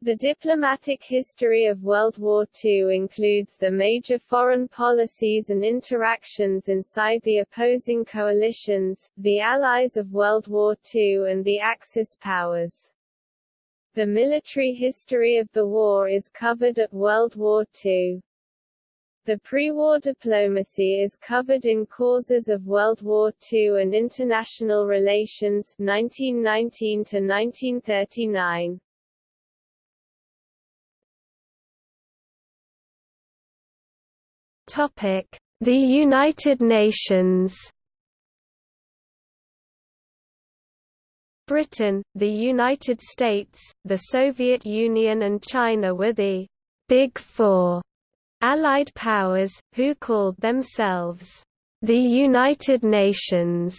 The diplomatic history of World War II includes the major foreign policies and interactions inside the opposing coalitions, the allies of World War II and the Axis powers. The military history of the war is covered at World War II. The pre-war diplomacy is covered in Causes of World War II and International Relations 1919 to 1939. The United Nations. Britain, the United States, the Soviet Union and China were the Big Four Allied powers, who called themselves the United Nations.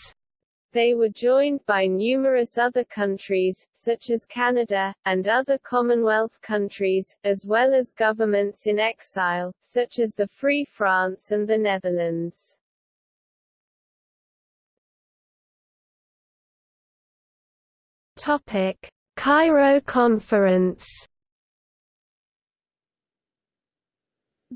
They were joined by numerous other countries, such as Canada, and other Commonwealth countries, as well as governments in exile, such as the Free France and the Netherlands. Topic: Cairo Conference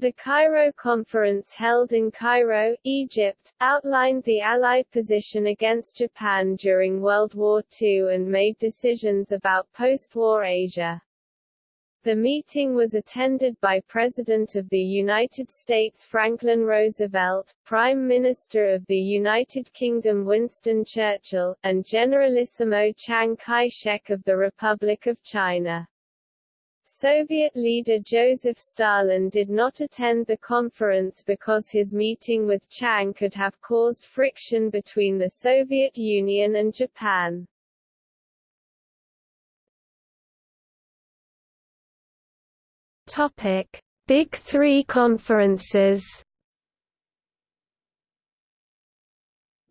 The Cairo Conference held in Cairo, Egypt, outlined the Allied position against Japan during World War II and made decisions about post-war Asia. The meeting was attended by President of the United States Franklin Roosevelt, Prime Minister of the United Kingdom Winston Churchill, and Generalissimo Chiang Kai-shek of the Republic of China. Soviet leader Joseph Stalin did not attend the conference because his meeting with Chiang could have caused friction between the Soviet Union and Japan. Topic: Big 3 conferences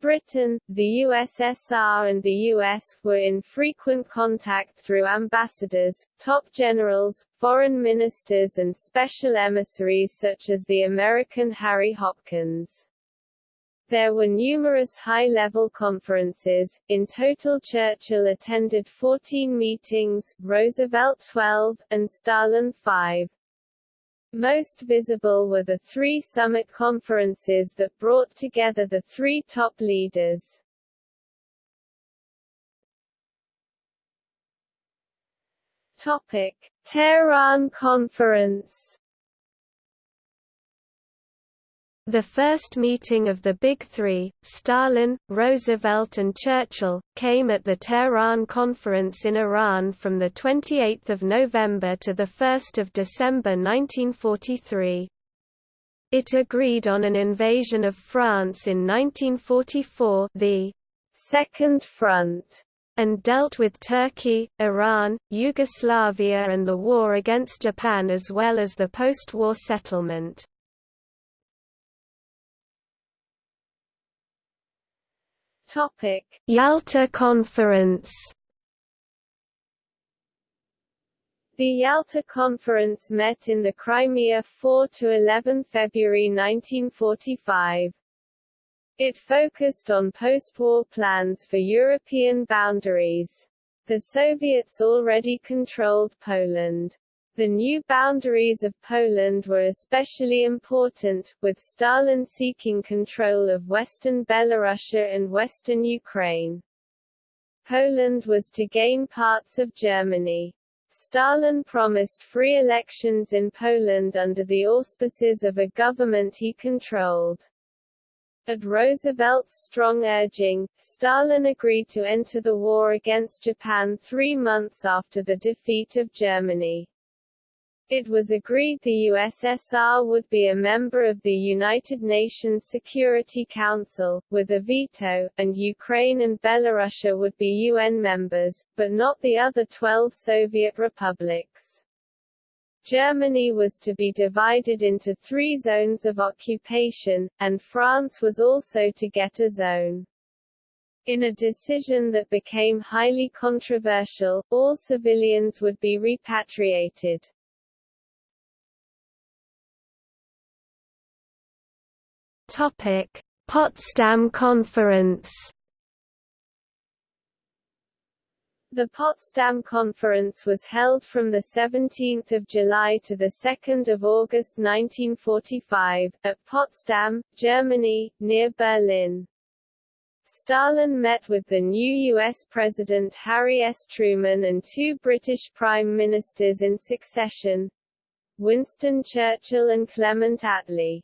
Britain, the USSR and the US, were in frequent contact through ambassadors, top generals, foreign ministers and special emissaries such as the American Harry Hopkins. There were numerous high-level conferences, in total Churchill attended 14 meetings, Roosevelt 12, and Stalin 5. Most visible were the three summit conferences that brought together the three top leaders. Topic: Tehran Conference The first meeting of the Big Three, Stalin, Roosevelt and Churchill, came at the Tehran Conference in Iran from 28 November to 1 December 1943. It agreed on an invasion of France in 1944 the Second Front and dealt with Turkey, Iran, Yugoslavia and the war against Japan as well as the post-war settlement. Topic: Yalta Conference. The Yalta Conference met in the Crimea 4 to 11 February 1945. It focused on post-war plans for European boundaries. The Soviets already controlled Poland. The new boundaries of Poland were especially important, with Stalin seeking control of western Belorussia and western Ukraine. Poland was to gain parts of Germany. Stalin promised free elections in Poland under the auspices of a government he controlled. At Roosevelt's strong urging, Stalin agreed to enter the war against Japan three months after the defeat of Germany. It was agreed the USSR would be a member of the United Nations Security Council, with a veto, and Ukraine and Belorussia would be UN members, but not the other 12 Soviet republics. Germany was to be divided into three zones of occupation, and France was also to get a zone. In a decision that became highly controversial, all civilians would be repatriated. Potsdam Conference. The Potsdam Conference was held from 17 July to 2 August 1945, at Potsdam, Germany, near Berlin. Stalin met with the new U.S. President Harry S. Truman and two British Prime Ministers in succession, Winston Churchill and Clement Attlee.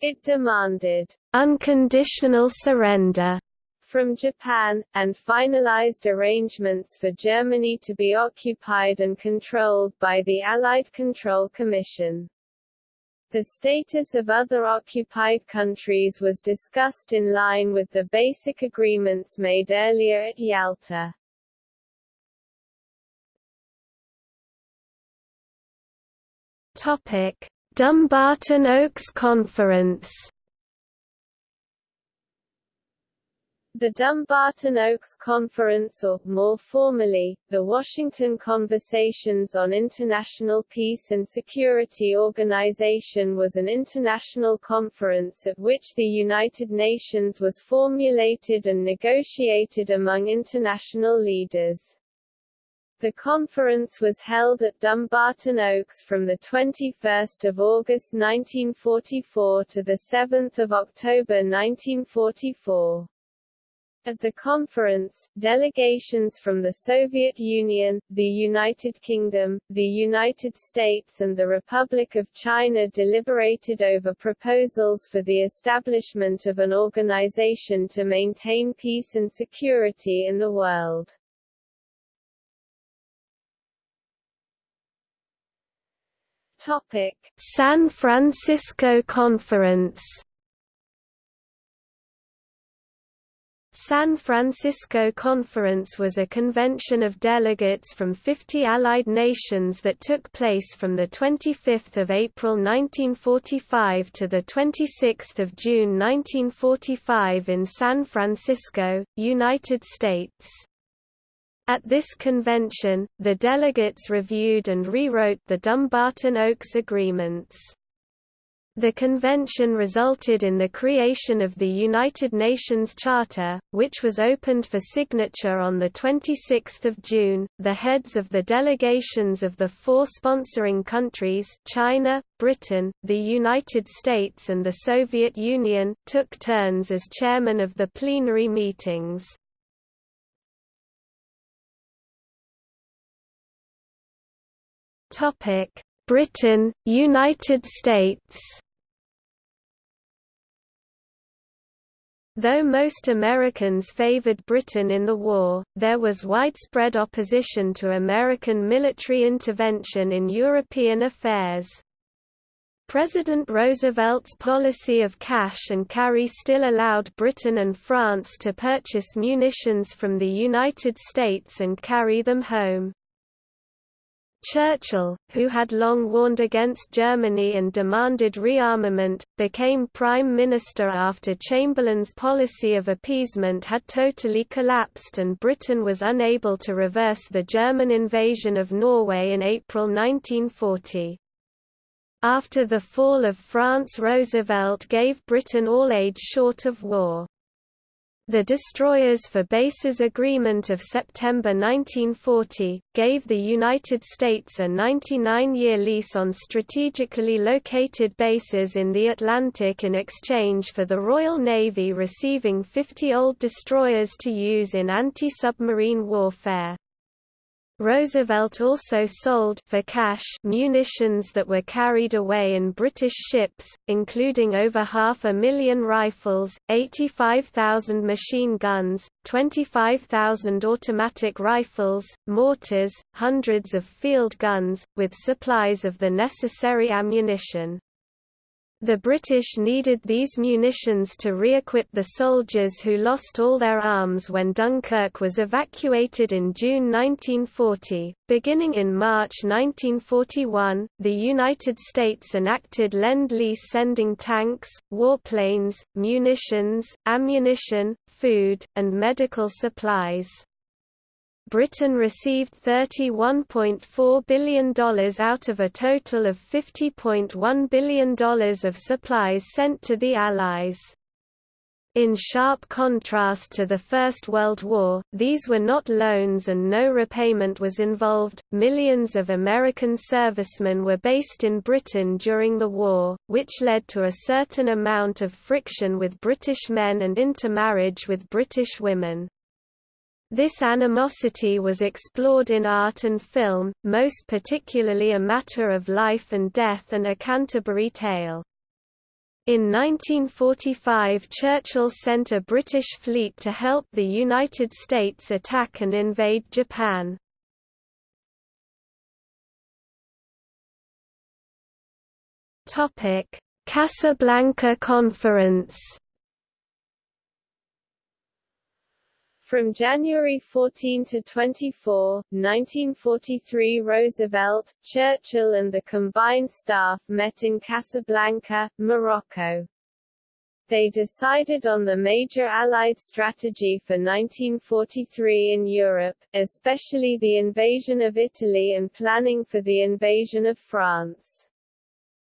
It demanded unconditional surrender from Japan, and finalized arrangements for Germany to be occupied and controlled by the Allied Control Commission. The status of other occupied countries was discussed in line with the basic agreements made earlier at Yalta. Topic: Dumbarton Oaks Conference The Dumbarton Oaks Conference or, more formally, the Washington Conversations on International Peace and Security Organization was an international conference at which the United Nations was formulated and negotiated among international leaders. The conference was held at Dumbarton Oaks from 21 August 1944 to 7 October 1944. At the conference, delegations from the Soviet Union, the United Kingdom, the United States and the Republic of China deliberated over proposals for the establishment of an organization to maintain peace and security in the world. Topic: San Francisco Conference San Francisco Conference was a convention of delegates from 50 allied nations that took place from 25 April 1945 to 26 June 1945 in San Francisco, United States. At this convention, the delegates reviewed and rewrote the Dumbarton Oaks Agreements. The convention resulted in the creation of the United Nations Charter, which was opened for signature on 26 June. The heads of the delegations of the four sponsoring countries China, Britain, the United States and the Soviet Union took turns as chairman of the plenary meetings. Britain, United States Though most Americans favored Britain in the war, there was widespread opposition to American military intervention in European affairs. President Roosevelt's policy of cash and carry still allowed Britain and France to purchase munitions from the United States and carry them home. Churchill, who had long warned against Germany and demanded rearmament, became Prime Minister after Chamberlain's policy of appeasement had totally collapsed and Britain was unable to reverse the German invasion of Norway in April 1940. After the fall of France Roosevelt gave Britain all aid short of war. The Destroyers for Bases Agreement of September 1940, gave the United States a 99-year lease on strategically located bases in the Atlantic in exchange for the Royal Navy receiving 50 old destroyers to use in anti-submarine warfare. Roosevelt also sold for cash munitions that were carried away in British ships, including over half a million rifles, 85,000 machine guns, 25,000 automatic rifles, mortars, hundreds of field guns, with supplies of the necessary ammunition. The British needed these munitions to re-equip the soldiers who lost all their arms when Dunkirk was evacuated in June 1940. Beginning in March 1941, the United States enacted Lend-Lease sending tanks, warplanes, munitions, ammunition, food, and medical supplies. Britain received $31.4 billion out of a total of $50.1 billion of supplies sent to the Allies. In sharp contrast to the First World War, these were not loans and no repayment was involved. Millions of American servicemen were based in Britain during the war, which led to a certain amount of friction with British men and intermarriage with British women. This animosity was explored in art and film, most particularly A Matter of Life and Death and A Canterbury Tale. In 1945 Churchill sent a British fleet to help the United States attack and invade Japan. Casablanca Conference From January 14 to 24, 1943 Roosevelt, Churchill and the combined staff met in Casablanca, Morocco. They decided on the major Allied strategy for 1943 in Europe, especially the invasion of Italy and planning for the invasion of France.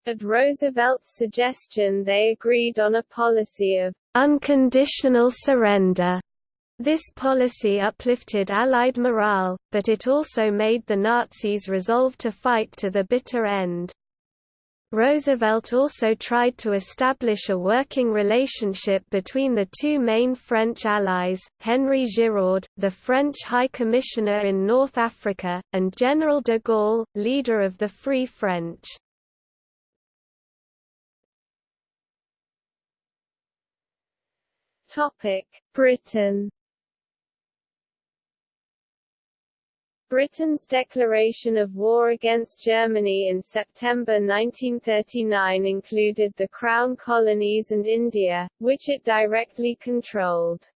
At Roosevelt's suggestion they agreed on a policy of unconditional surrender this policy uplifted Allied morale, but it also made the Nazis resolve to fight to the bitter end. Roosevelt also tried to establish a working relationship between the two main French allies, Henri Giraud, the French High Commissioner in North Africa, and General de Gaulle, leader of the Free French. Britain Britain's declaration of war against Germany in September 1939 included the Crown colonies and India, which it directly controlled.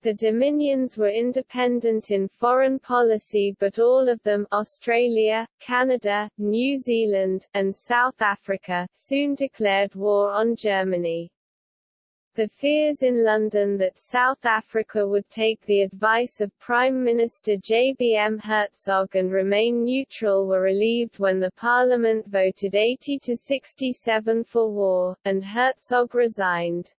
The Dominions were independent in foreign policy but all of them Australia, Canada, New Zealand, and South Africa soon declared war on Germany. The fears in London that South Africa would take the advice of Prime Minister JBM Hertzog and remain neutral were relieved when the parliament voted 80 to 67 for war, and Hertzog resigned.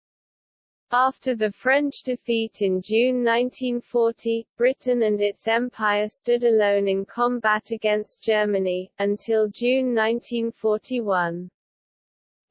After the French defeat in June 1940, Britain and its empire stood alone in combat against Germany, until June 1941.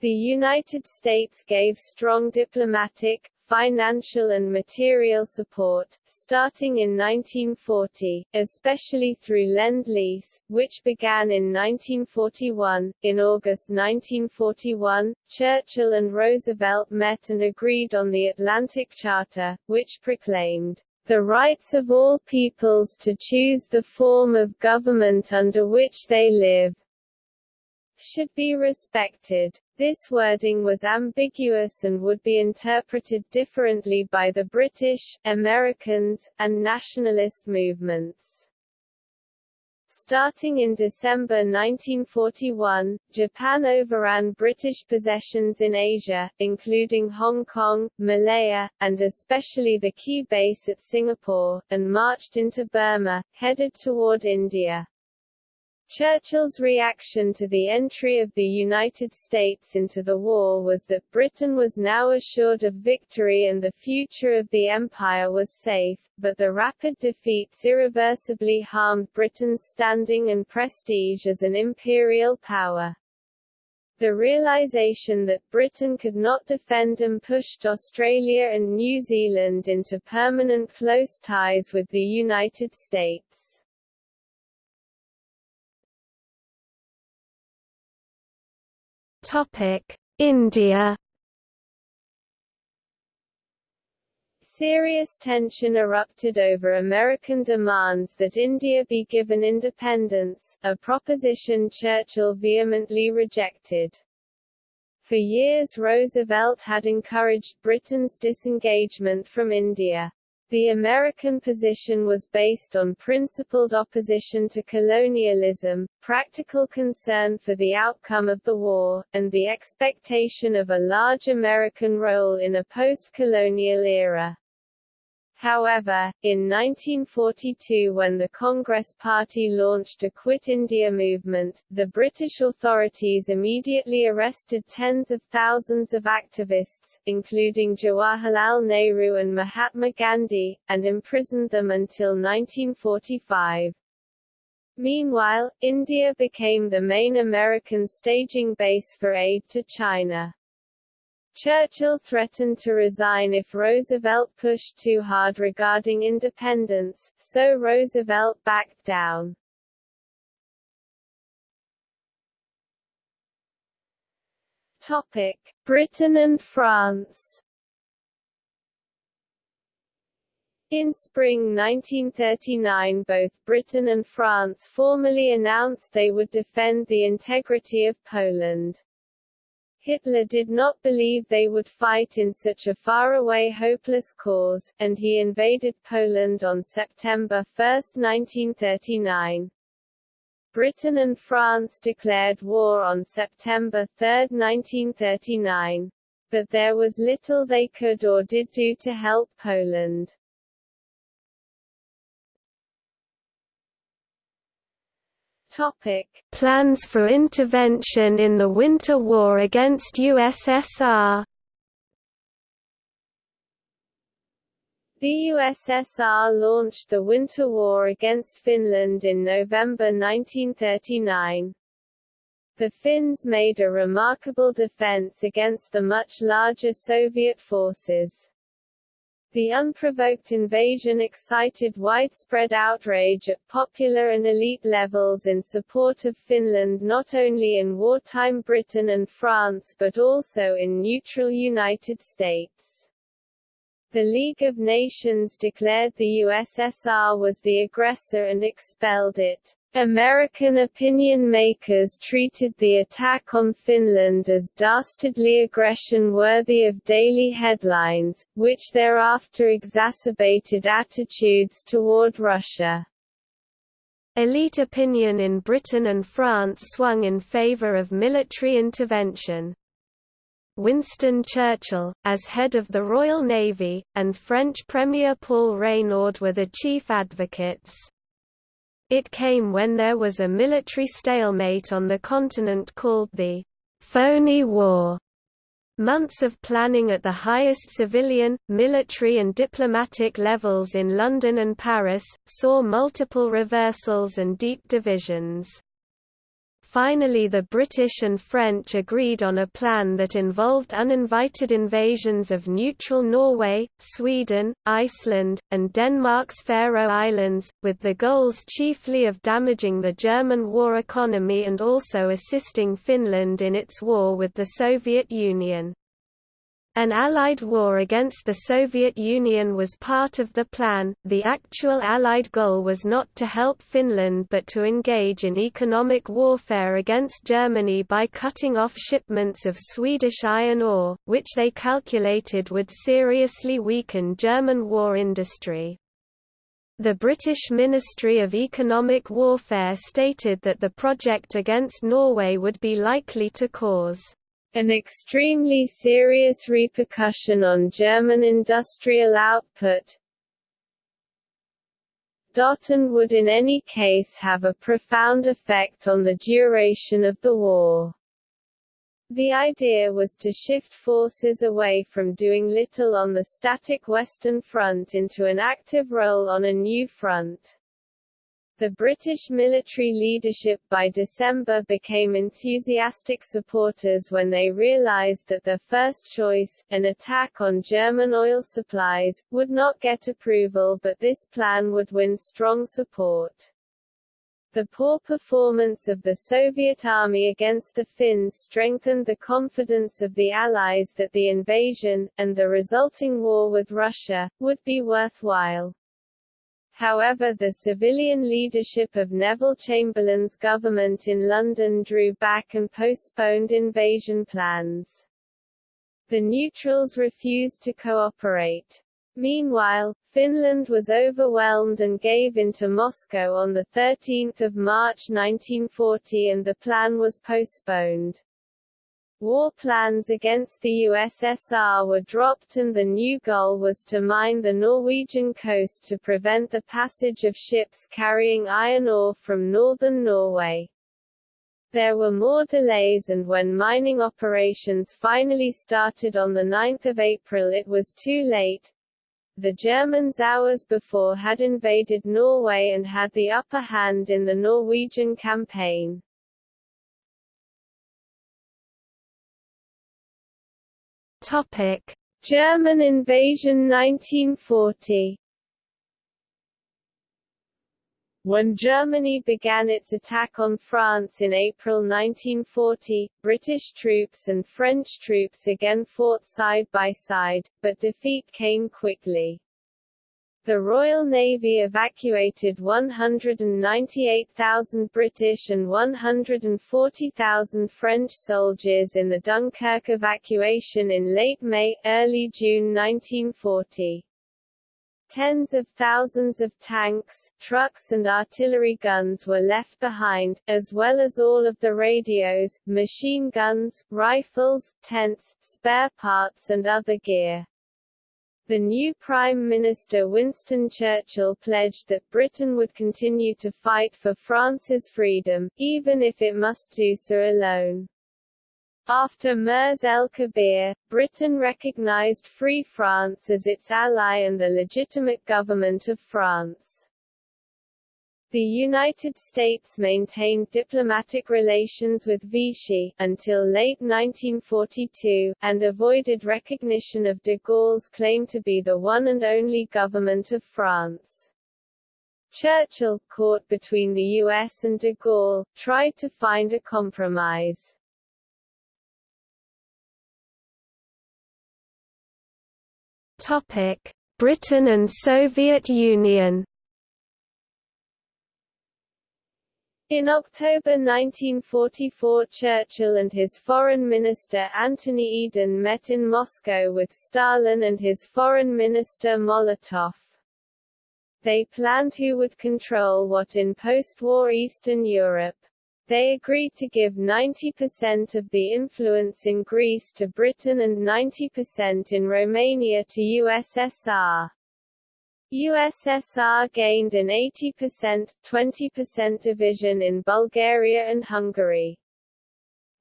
The United States gave strong diplomatic, financial and material support, starting in 1940, especially through Lend-Lease, which began in 1941. In August 1941, Churchill and Roosevelt met and agreed on the Atlantic Charter, which proclaimed the rights of all peoples to choose the form of government under which they live, should be respected. This wording was ambiguous and would be interpreted differently by the British, Americans, and nationalist movements. Starting in December 1941, Japan overran British possessions in Asia, including Hong Kong, Malaya, and especially the key base at Singapore, and marched into Burma, headed toward India. Churchill's reaction to the entry of the United States into the war was that Britain was now assured of victory and the future of the empire was safe, but the rapid defeats irreversibly harmed Britain's standing and prestige as an imperial power. The realization that Britain could not defend and pushed Australia and New Zealand into permanent close ties with the United States. India Serious tension erupted over American demands that India be given independence, a proposition Churchill vehemently rejected. For years Roosevelt had encouraged Britain's disengagement from India. The American position was based on principled opposition to colonialism, practical concern for the outcome of the war, and the expectation of a large American role in a post-colonial era. However, in 1942 when the Congress Party launched a Quit India movement, the British authorities immediately arrested tens of thousands of activists, including Jawaharlal Nehru and Mahatma Gandhi, and imprisoned them until 1945. Meanwhile, India became the main American staging base for aid to China. Churchill threatened to resign if Roosevelt pushed too hard regarding independence, so Roosevelt backed down. Topic: Britain and France. In spring 1939 both Britain and France formally announced they would defend the integrity of Poland. Hitler did not believe they would fight in such a faraway hopeless cause, and he invaded Poland on September 1, 1939. Britain and France declared war on September 3, 1939. But there was little they could or did do to help Poland. Topic: Plans for intervention in the Winter War against USSR. The USSR launched the Winter War against Finland in November 1939. The Finns made a remarkable defense against the much larger Soviet forces. The unprovoked invasion excited widespread outrage at popular and elite levels in support of Finland not only in wartime Britain and France but also in neutral United States. The League of Nations declared the USSR was the aggressor and expelled it. American opinion makers treated the attack on Finland as dastardly aggression worthy of daily headlines, which thereafter exacerbated attitudes toward Russia. Elite opinion in Britain and France swung in favour of military intervention. Winston Churchill, as head of the Royal Navy, and French Premier Paul Reynaud were the chief advocates. It came when there was a military stalemate on the continent called the Phony War. Months of planning at the highest civilian, military and diplomatic levels in London and Paris, saw multiple reversals and deep divisions. Finally the British and French agreed on a plan that involved uninvited invasions of neutral Norway, Sweden, Iceland, and Denmark's Faroe Islands, with the goals chiefly of damaging the German war economy and also assisting Finland in its war with the Soviet Union. An Allied war against the Soviet Union was part of the plan. The actual Allied goal was not to help Finland but to engage in economic warfare against Germany by cutting off shipments of Swedish iron ore, which they calculated would seriously weaken German war industry. The British Ministry of Economic Warfare stated that the project against Norway would be likely to cause an extremely serious repercussion on German industrial output and would in any case have a profound effect on the duration of the war. The idea was to shift forces away from doing little on the static Western Front into an active role on a new front. The British military leadership by December became enthusiastic supporters when they realized that their first choice, an attack on German oil supplies, would not get approval but this plan would win strong support. The poor performance of the Soviet army against the Finns strengthened the confidence of the Allies that the invasion, and the resulting war with Russia, would be worthwhile. However the civilian leadership of Neville Chamberlain's government in London drew back and postponed invasion plans. The neutrals refused to cooperate. Meanwhile, Finland was overwhelmed and gave in to Moscow on 13 March 1940 and the plan was postponed. War plans against the USSR were dropped and the new goal was to mine the Norwegian coast to prevent the passage of ships carrying iron ore from northern Norway. There were more delays and when mining operations finally started on 9 April it was too late. The Germans hours before had invaded Norway and had the upper hand in the Norwegian campaign. Topic: German invasion 1940 When Germany began its attack on France in April 1940, British troops and French troops again fought side by side, but defeat came quickly. The Royal Navy evacuated 198,000 British and 140,000 French soldiers in the Dunkirk evacuation in late May, early June 1940. Tens of thousands of tanks, trucks and artillery guns were left behind, as well as all of the radios, machine guns, rifles, tents, spare parts and other gear. The new Prime Minister Winston Churchill pledged that Britain would continue to fight for France's freedom, even if it must do so alone. After Mers el-Kabir, Britain recognized Free France as its ally and the legitimate government of France. The United States maintained diplomatic relations with Vichy, until late 1942, and avoided recognition of de Gaulle's claim to be the one and only government of France. Churchill, caught between the US and de Gaulle, tried to find a compromise. Topic: Britain and Soviet Union. In October 1944 Churchill and his Foreign Minister Anthony Eden met in Moscow with Stalin and his Foreign Minister Molotov. They planned who would control what in post-war Eastern Europe. They agreed to give 90% of the influence in Greece to Britain and 90% in Romania to USSR. USSR gained an 80%, 20% division in Bulgaria and Hungary.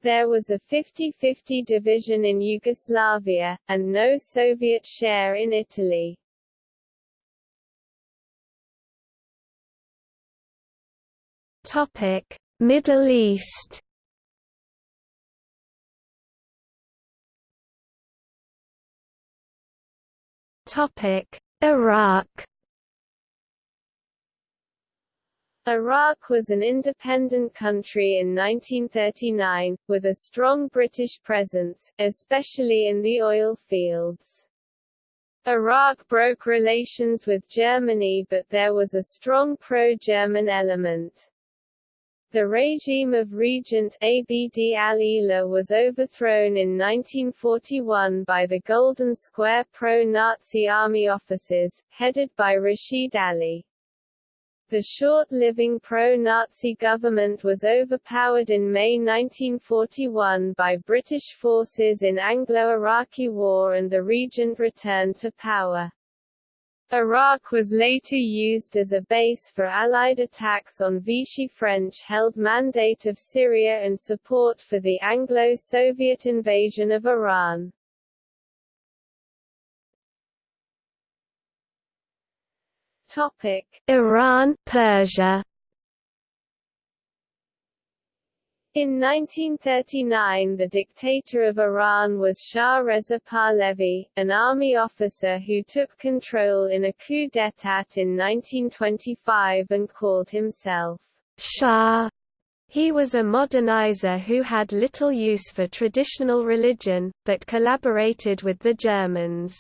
There was a 50-50 division in Yugoslavia, and no Soviet share in Italy. Topic. Middle East Topic: Iraq. Iraq was an independent country in 1939, with a strong British presence, especially in the oil fields. Iraq broke relations with Germany but there was a strong pro-German element. The regime of Regent Abd al-Ilah was overthrown in 1941 by the Golden Square pro-Nazi army officers, headed by Rashid Ali. The short-living pro-Nazi government was overpowered in May 1941 by British forces in Anglo-Iraqi War and the regent returned to power. Iraq was later used as a base for Allied attacks on Vichy French-held Mandate of Syria and support for the Anglo-Soviet invasion of Iran. Iran, Persia. In 1939 the dictator of Iran was Shah Reza Pahlavi, an army officer who took control in a coup d'état in 1925 and called himself Shah. He was a modernizer who had little use for traditional religion, but collaborated with the Germans.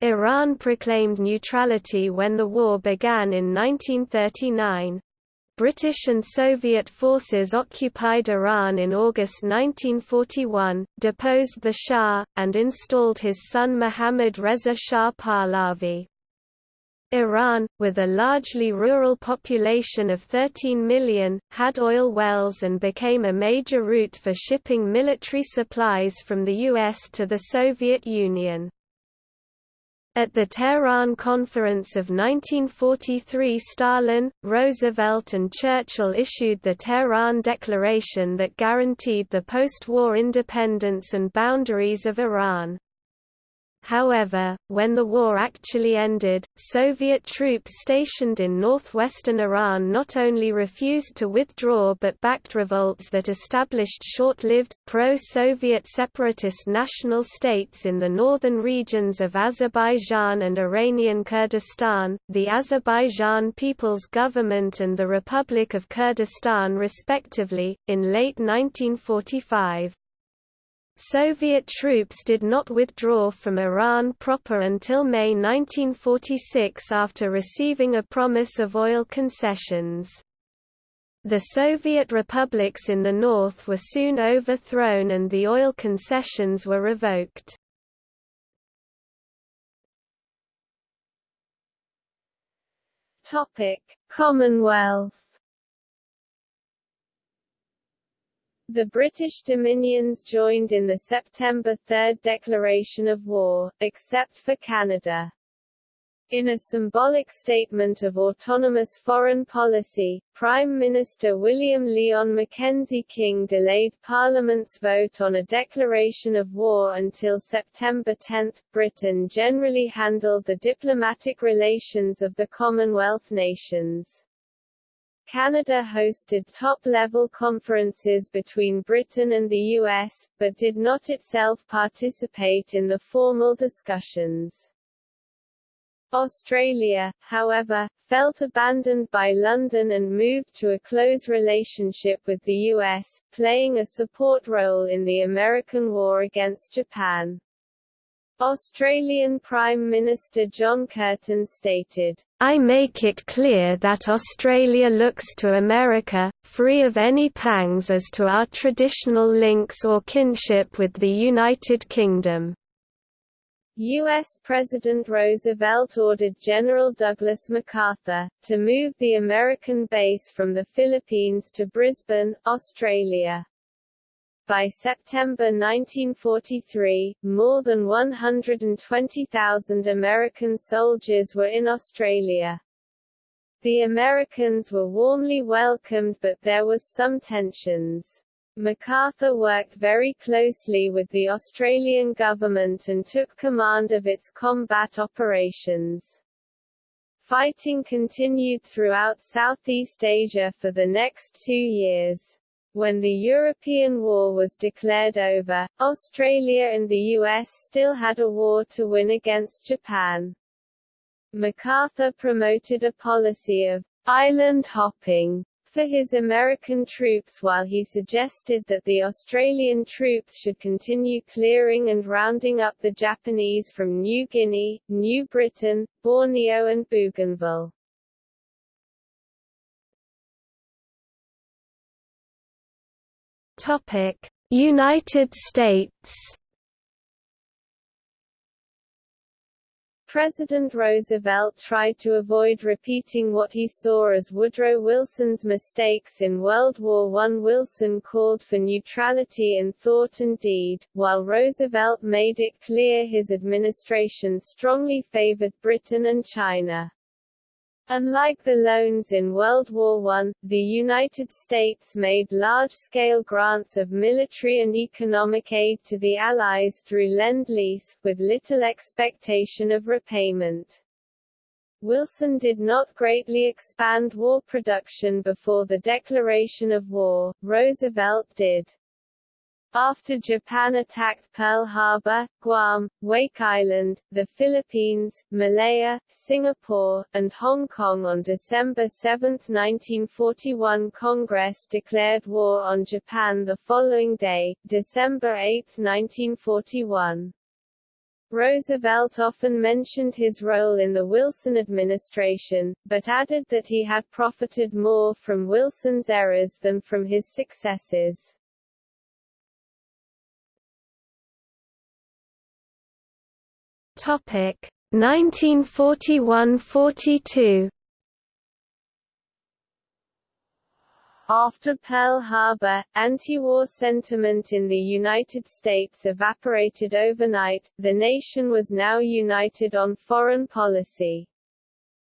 Iran proclaimed neutrality when the war began in 1939. British and Soviet forces occupied Iran in August 1941, deposed the Shah, and installed his son Mohammad Reza Shah Pahlavi. Iran, with a largely rural population of 13 million, had oil wells and became a major route for shipping military supplies from the US to the Soviet Union. At the Tehran Conference of 1943 Stalin, Roosevelt and Churchill issued the Tehran Declaration that guaranteed the post-war independence and boundaries of Iran. However, when the war actually ended, Soviet troops stationed in northwestern Iran not only refused to withdraw but backed revolts that established short-lived, pro-Soviet separatist national states in the northern regions of Azerbaijan and Iranian Kurdistan, the Azerbaijan People's Government and the Republic of Kurdistan respectively, in late 1945. Soviet troops did not withdraw from Iran proper until May 1946 after receiving a promise of oil concessions. The Soviet republics in the north were soon overthrown and the oil concessions were revoked. Commonwealth The British dominions joined in the September 3 declaration of war, except for Canada. In a symbolic statement of autonomous foreign policy, Prime Minister William Lyon Mackenzie King delayed Parliament's vote on a declaration of war until September 10. Britain generally handled the diplomatic relations of the Commonwealth nations. Canada hosted top-level conferences between Britain and the US, but did not itself participate in the formal discussions. Australia, however, felt abandoned by London and moved to a close relationship with the US, playing a support role in the American war against Japan. Australian Prime Minister John Curtin stated, I make it clear that Australia looks to America, free of any pangs as to our traditional links or kinship with the United Kingdom. U.S. President Roosevelt ordered General Douglas MacArthur, to move the American base from the Philippines to Brisbane, Australia. By September 1943, more than 120,000 American soldiers were in Australia. The Americans were warmly welcomed but there was some tensions. MacArthur worked very closely with the Australian government and took command of its combat operations. Fighting continued throughout Southeast Asia for the next two years. When the European War was declared over, Australia and the US still had a war to win against Japan. MacArthur promoted a policy of island hopping for his American troops while he suggested that the Australian troops should continue clearing and rounding up the Japanese from New Guinea, New Britain, Borneo and Bougainville. United States. President Roosevelt tried to avoid repeating what he saw as Woodrow Wilson's mistakes in World War I. Wilson called for neutrality in thought and deed, while Roosevelt made it clear his administration strongly favored Britain and China. Unlike the loans in World War I, the United States made large-scale grants of military and economic aid to the Allies through Lend-Lease, with little expectation of repayment. Wilson did not greatly expand war production before the declaration of war, Roosevelt did. After Japan attacked Pearl Harbor, Guam, Wake Island, the Philippines, Malaya, Singapore, and Hong Kong on December 7, 1941 Congress declared war on Japan the following day, December 8, 1941. Roosevelt often mentioned his role in the Wilson administration, but added that he had profited more from Wilson's errors than from his successes. Topic: 1941–42 After Pearl Harbor, anti-war sentiment in the United States evaporated overnight, the nation was now united on foreign policy.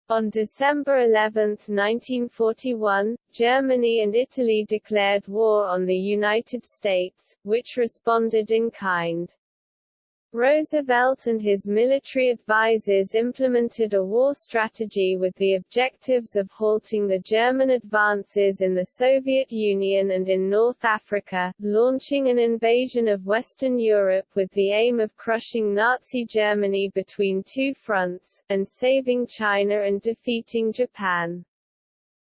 On December 11, 1941, Germany and Italy declared war on the United States, which responded in kind. Roosevelt and his military advisers implemented a war strategy with the objectives of halting the German advances in the Soviet Union and in North Africa, launching an invasion of Western Europe with the aim of crushing Nazi Germany between two fronts, and saving China and defeating Japan.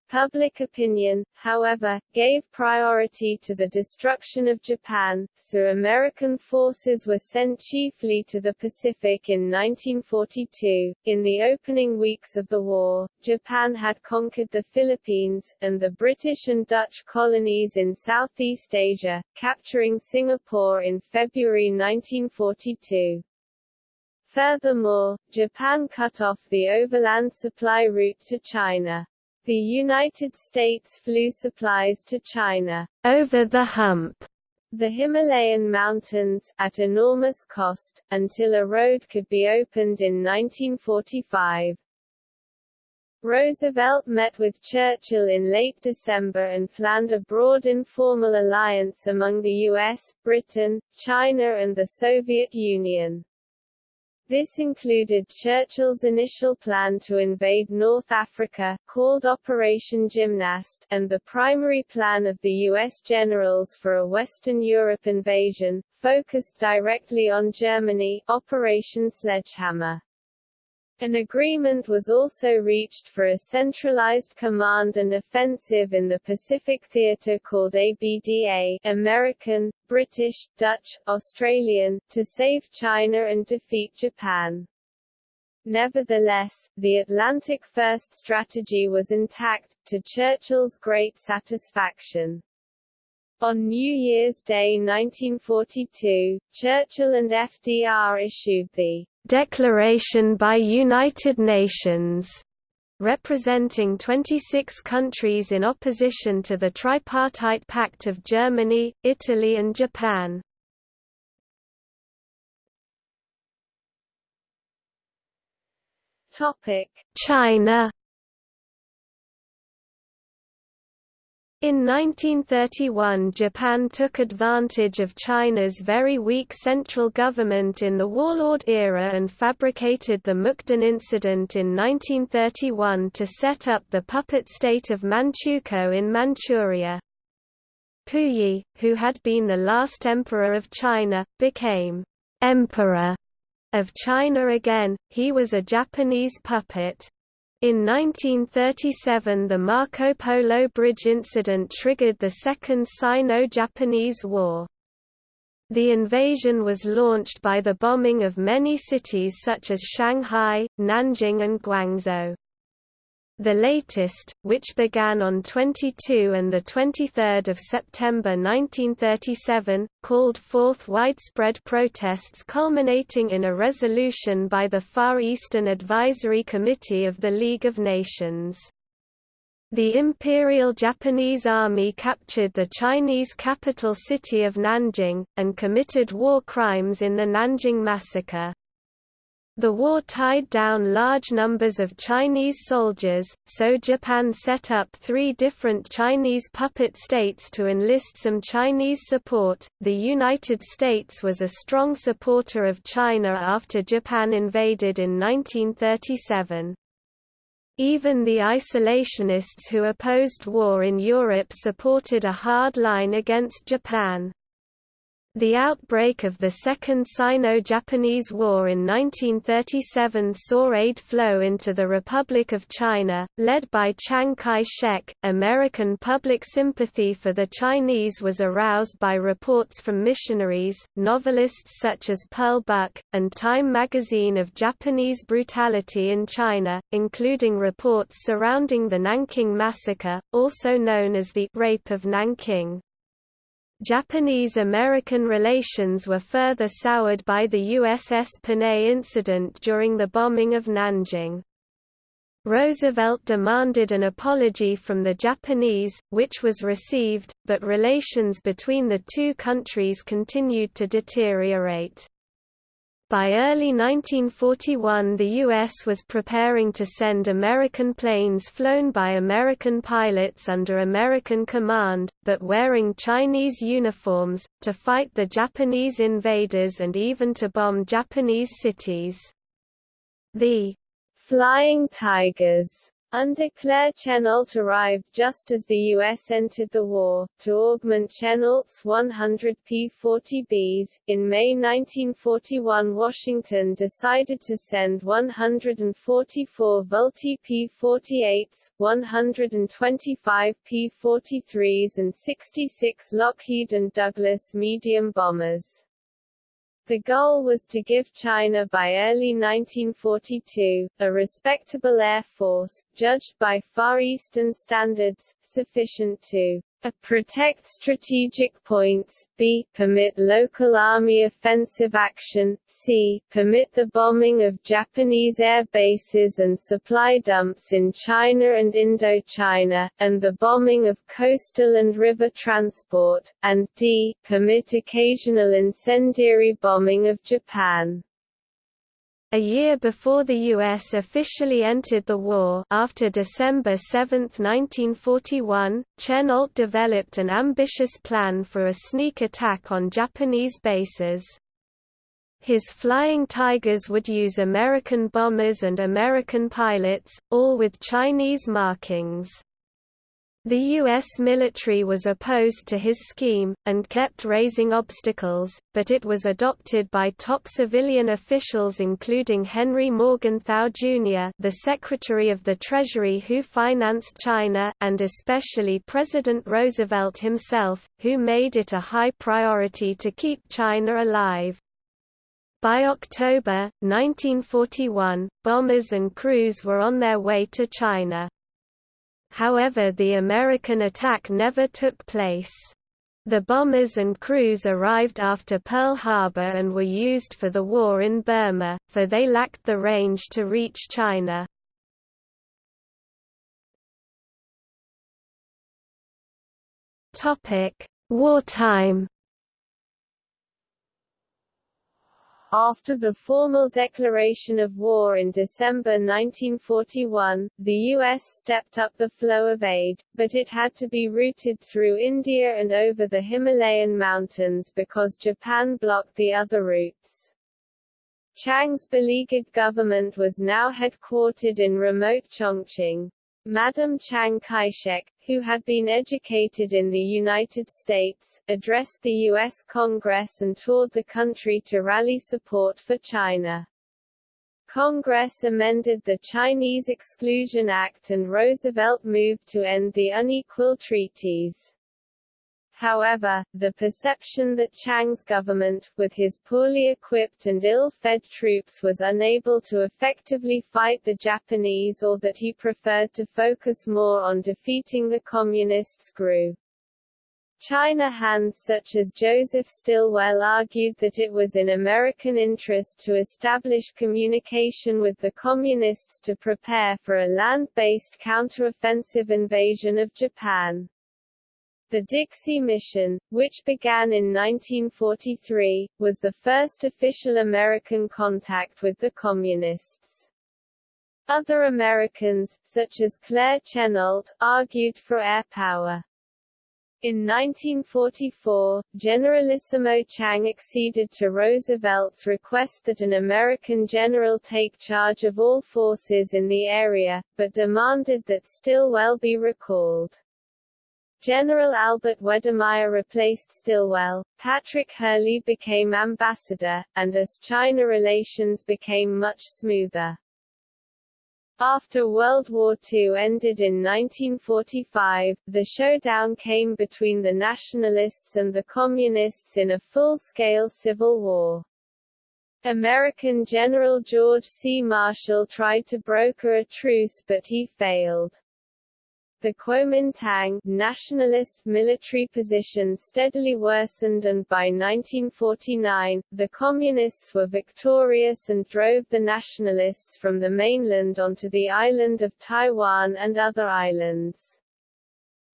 Public opinion, however, gave priority to the destruction of Japan, so American forces were sent chiefly to the Pacific in 1942. In the opening weeks of the war, Japan had conquered the Philippines, and the British and Dutch colonies in Southeast Asia, capturing Singapore in February 1942. Furthermore, Japan cut off the overland supply route to China. The United States flew supplies to China over the hump the Himalayan mountains, at enormous cost, until a road could be opened in 1945. Roosevelt met with Churchill in late December and planned a broad informal alliance among the US, Britain, China and the Soviet Union. This included Churchill's initial plan to invade North Africa, called Operation Gymnast, and the primary plan of the U.S. generals for a Western Europe invasion, focused directly on Germany, Operation Sledgehammer. An agreement was also reached for a centralized command and offensive in the Pacific Theater called ABDA American, British, Dutch, Australian, to save China and defeat Japan. Nevertheless, the Atlantic First strategy was intact, to Churchill's great satisfaction. On New Year's Day 1942, Churchill and FDR issued the Declaration by United Nations representing 26 countries in opposition to the Tripartite Pact of Germany, Italy and Japan. China In 1931 Japan took advantage of China's very weak central government in the warlord era and fabricated the Mukden incident in 1931 to set up the puppet state of Manchukuo in Manchuria. Puyi, who had been the last emperor of China, became emperor of China again, he was a Japanese puppet. In 1937 the Marco Polo Bridge incident triggered the Second Sino-Japanese War. The invasion was launched by the bombing of many cities such as Shanghai, Nanjing and Guangzhou. The latest, which began on 22 and 23 September 1937, called forth widespread protests culminating in a resolution by the Far Eastern Advisory Committee of the League of Nations. The Imperial Japanese Army captured the Chinese capital city of Nanjing, and committed war crimes in the Nanjing Massacre. The war tied down large numbers of Chinese soldiers, so Japan set up three different Chinese puppet states to enlist some Chinese support. The United States was a strong supporter of China after Japan invaded in 1937. Even the isolationists who opposed war in Europe supported a hard line against Japan. The outbreak of the Second Sino-Japanese War in 1937 saw aid flow into the Republic of China, led by Chiang Kai-shek. American public sympathy for the Chinese was aroused by reports from missionaries, novelists such as Pearl Buck, and Time magazine of Japanese brutality in China, including reports surrounding the Nanking Massacre, also known as the Rape of Nanking. Japanese-American relations were further soured by the USS Panay incident during the bombing of Nanjing. Roosevelt demanded an apology from the Japanese, which was received, but relations between the two countries continued to deteriorate. By early 1941 the U.S. was preparing to send American planes flown by American pilots under American command, but wearing Chinese uniforms, to fight the Japanese invaders and even to bomb Japanese cities. The Flying Tigers under Claire Chennault arrived just as the U.S. entered the war, to augment Chennault's 100 P-40Bs. In May 1941 Washington decided to send 144 Vultee P-48s, 125 P-43s and 66 Lockheed and Douglas medium bombers. The goal was to give China by early 1942, a respectable air force, judged by Far Eastern standards, sufficient to a. Protect strategic points, b. Permit local army offensive action, c. Permit the bombing of Japanese air bases and supply dumps in China and Indochina, and the bombing of coastal and river transport, and d. Permit occasional incendiary bombing of Japan. A year before the U.S. officially entered the war after December 7, 1941, Chennault developed an ambitious plan for a sneak attack on Japanese bases. His Flying Tigers would use American bombers and American pilots, all with Chinese markings. The U.S. military was opposed to his scheme, and kept raising obstacles, but it was adopted by top civilian officials including Henry Morgenthau Jr. the Secretary of the Treasury who financed China, and especially President Roosevelt himself, who made it a high priority to keep China alive. By October, 1941, bombers and crews were on their way to China. However the American attack never took place. The bombers and crews arrived after Pearl Harbor and were used for the war in Burma, for they lacked the range to reach China. Wartime After the formal declaration of war in December 1941, the U.S. stepped up the flow of aid, but it had to be routed through India and over the Himalayan mountains because Japan blocked the other routes. Chiang's beleaguered government was now headquartered in remote Chongqing. Madam Chiang Kai-shek, who had been educated in the United States, addressed the U.S. Congress and toured the country to rally support for China. Congress amended the Chinese Exclusion Act and Roosevelt moved to end the unequal treaties. However, the perception that Chiang's government, with his poorly equipped and ill-fed troops was unable to effectively fight the Japanese or that he preferred to focus more on defeating the Communists grew. China hands such as Joseph Stilwell argued that it was in American interest to establish communication with the Communists to prepare for a land-based counteroffensive invasion of Japan. The Dixie Mission, which began in 1943, was the first official American contact with the Communists. Other Americans, such as Claire Chennault, argued for air power. In 1944, Generalissimo Chiang acceded to Roosevelt's request that an American general take charge of all forces in the area, but demanded that Stilwell be recalled. General Albert Wedemeyer replaced Stilwell, Patrick Hurley became ambassador, and as China relations became much smoother. After World War II ended in 1945, the showdown came between the Nationalists and the Communists in a full-scale civil war. American General George C. Marshall tried to broker a truce but he failed. The Kuomintang nationalist military position steadily worsened and by 1949, the Communists were victorious and drove the nationalists from the mainland onto the island of Taiwan and other islands.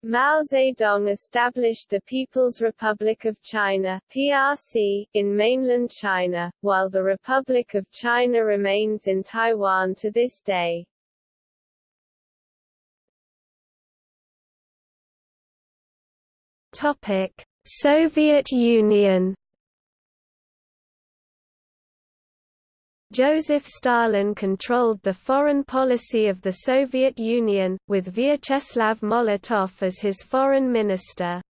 Mao Zedong established the People's Republic of China PRC, in mainland China, while the Republic of China remains in Taiwan to this day. Topic: Soviet Union Joseph Stalin controlled the foreign policy of the Soviet Union, with Vyacheslav Molotov as his foreign minister.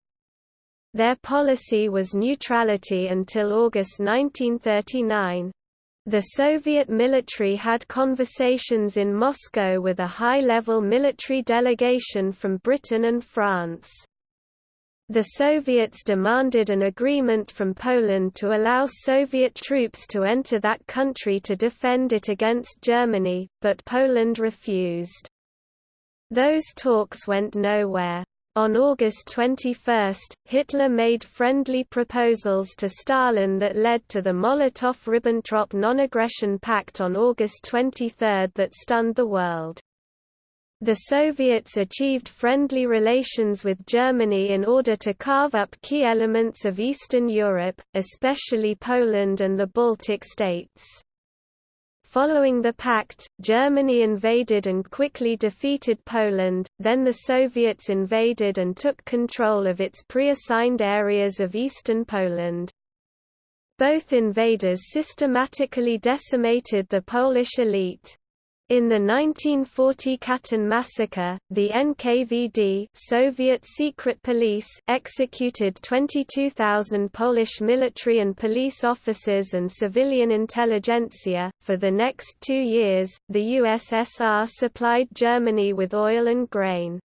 Their policy was neutrality until August 1939. The Soviet military had conversations in Moscow with a high-level military delegation from Britain and France. The Soviets demanded an agreement from Poland to allow Soviet troops to enter that country to defend it against Germany, but Poland refused. Those talks went nowhere. On August 21, Hitler made friendly proposals to Stalin that led to the Molotov–Ribbentrop Non-Aggression Pact on August 23 that stunned the world. The Soviets achieved friendly relations with Germany in order to carve up key elements of Eastern Europe, especially Poland and the Baltic states. Following the pact, Germany invaded and quickly defeated Poland, then the Soviets invaded and took control of its pre-assigned areas of eastern Poland. Both invaders systematically decimated the Polish elite. In the 1940 Katyn massacre, the NKVD Soviet secret police executed 22,000 Polish military and police officers and civilian intelligentsia. For the next two years, the USSR supplied Germany with oil and grain.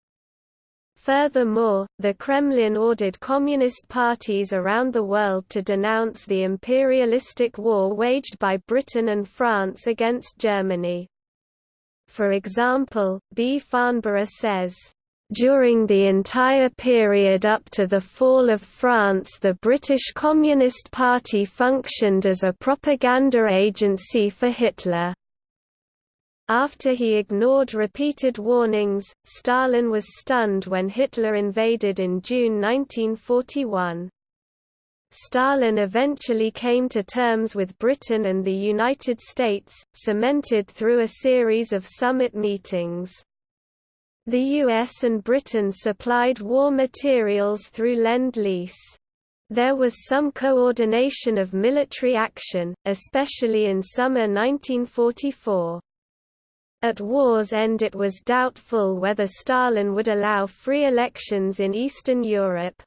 Furthermore, the Kremlin ordered communist parties around the world to denounce the imperialistic war waged by Britain and France against Germany. For example, B. Farnborough says, during the entire period up to the fall of France the British Communist Party functioned as a propaganda agency for Hitler. After he ignored repeated warnings, Stalin was stunned when Hitler invaded in June 1941. Stalin eventually came to terms with Britain and the United States, cemented through a series of summit meetings. The US and Britain supplied war materials through Lend-Lease. There was some coordination of military action, especially in summer 1944. At war's end it was doubtful whether Stalin would allow free elections in Eastern Europe.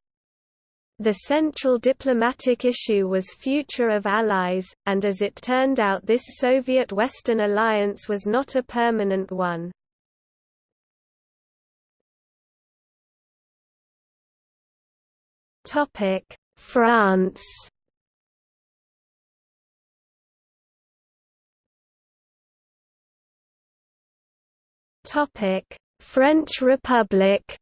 The central diplomatic issue was future of allies, and as it turned out this Soviet-Western alliance was not a permanent one. France French Republic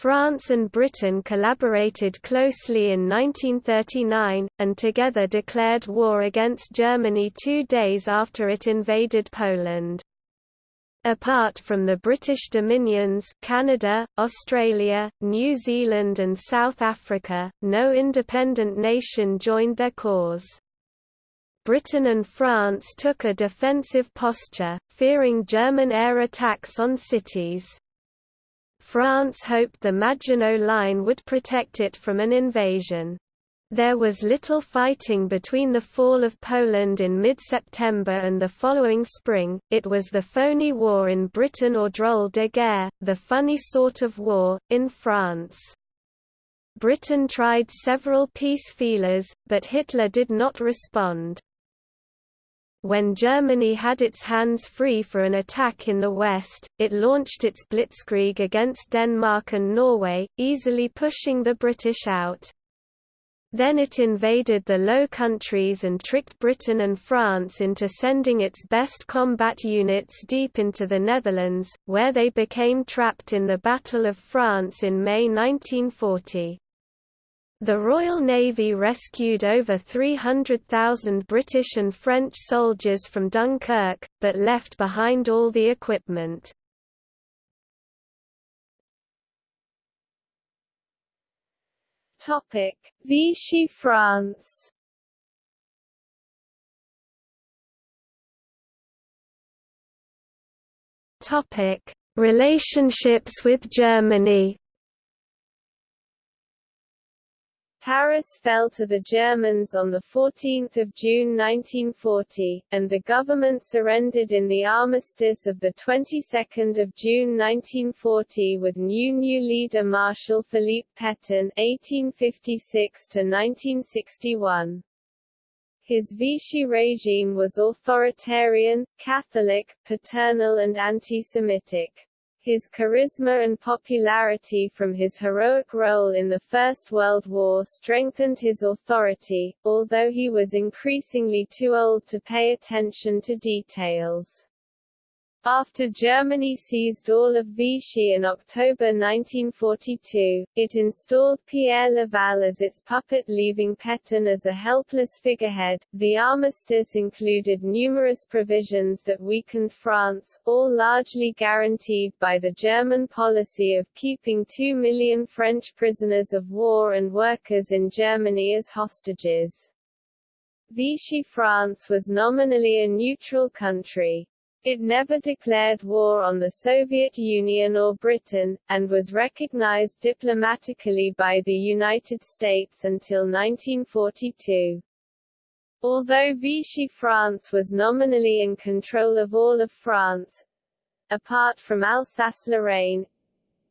France and Britain collaborated closely in 1939, and together declared war against Germany two days after it invaded Poland. Apart from the British dominions Canada, Australia, New Zealand and South Africa, no independent nation joined their cause. Britain and France took a defensive posture, fearing German air attacks on cities. France hoped the Maginot Line would protect it from an invasion. There was little fighting between the fall of Poland in mid-September and the following spring, it was the phony war in Britain or drôle de guerre, the funny sort of war, in France. Britain tried several peace feelers, but Hitler did not respond. When Germany had its hands free for an attack in the west, it launched its blitzkrieg against Denmark and Norway, easily pushing the British out. Then it invaded the Low Countries and tricked Britain and France into sending its best combat units deep into the Netherlands, where they became trapped in the Battle of France in May 1940. The Royal Navy rescued over 300,000 British and French soldiers from Dunkirk, but left behind all the equipment. Topic: Vichy France. Topic: Relationships with Germany. Paris fell to the Germans on 14 June 1940, and the government surrendered in the armistice of the 22nd of June 1940 with new new leader Marshal Philippe Pétain (1856–1961). His Vichy regime was authoritarian, Catholic, paternal and anti-Semitic. His charisma and popularity from his heroic role in the First World War strengthened his authority, although he was increasingly too old to pay attention to details. After Germany seized all of Vichy in October 1942, it installed Pierre Laval as its puppet leaving Pétain as a helpless figurehead. The armistice included numerous provisions that weakened France, all largely guaranteed by the German policy of keeping two million French prisoners of war and workers in Germany as hostages. Vichy France was nominally a neutral country. It never declared war on the Soviet Union or Britain, and was recognized diplomatically by the United States until 1942. Although Vichy France was nominally in control of all of France, apart from Alsace-Lorraine,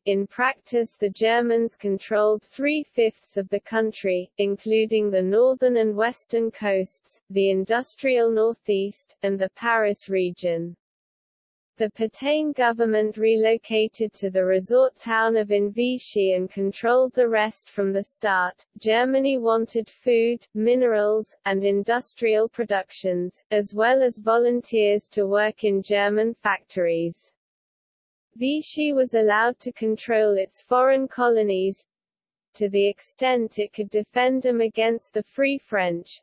in practice the Germans controlled three-fifths of the country, including the northern and western coasts, the industrial northeast, and the Paris region. The Pétain government relocated to the resort town of Vichy and controlled the rest from the start. Germany wanted food, minerals, and industrial productions, as well as volunteers to work in German factories. Vichy was allowed to control its foreign colonies, to the extent it could defend them against the Free French,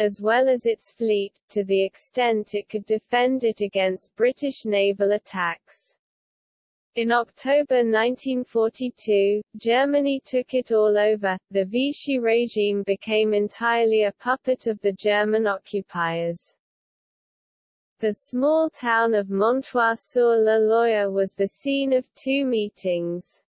as well as its fleet, to the extent it could defend it against British naval attacks. In October 1942, Germany took it all over, the Vichy regime became entirely a puppet of the German occupiers. The small town of Montoire-sur-le-Loir was the scene of two meetings.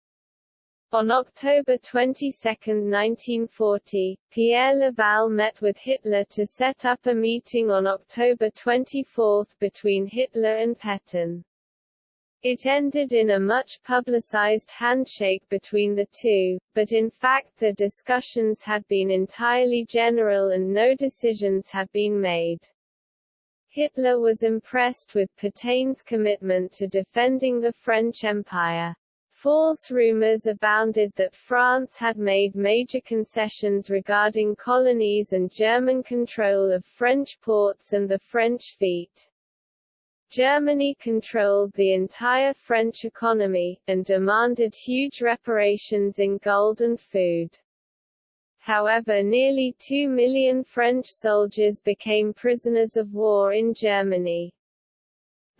On October 22, 1940, Pierre Laval met with Hitler to set up a meeting on October 24 between Hitler and Pétain. It ended in a much publicized handshake between the two, but in fact the discussions had been entirely general and no decisions had been made. Hitler was impressed with Pétain's commitment to defending the French Empire. False rumors abounded that France had made major concessions regarding colonies and German control of French ports and the French fleet. Germany controlled the entire French economy, and demanded huge reparations in gold and food. However nearly two million French soldiers became prisoners of war in Germany.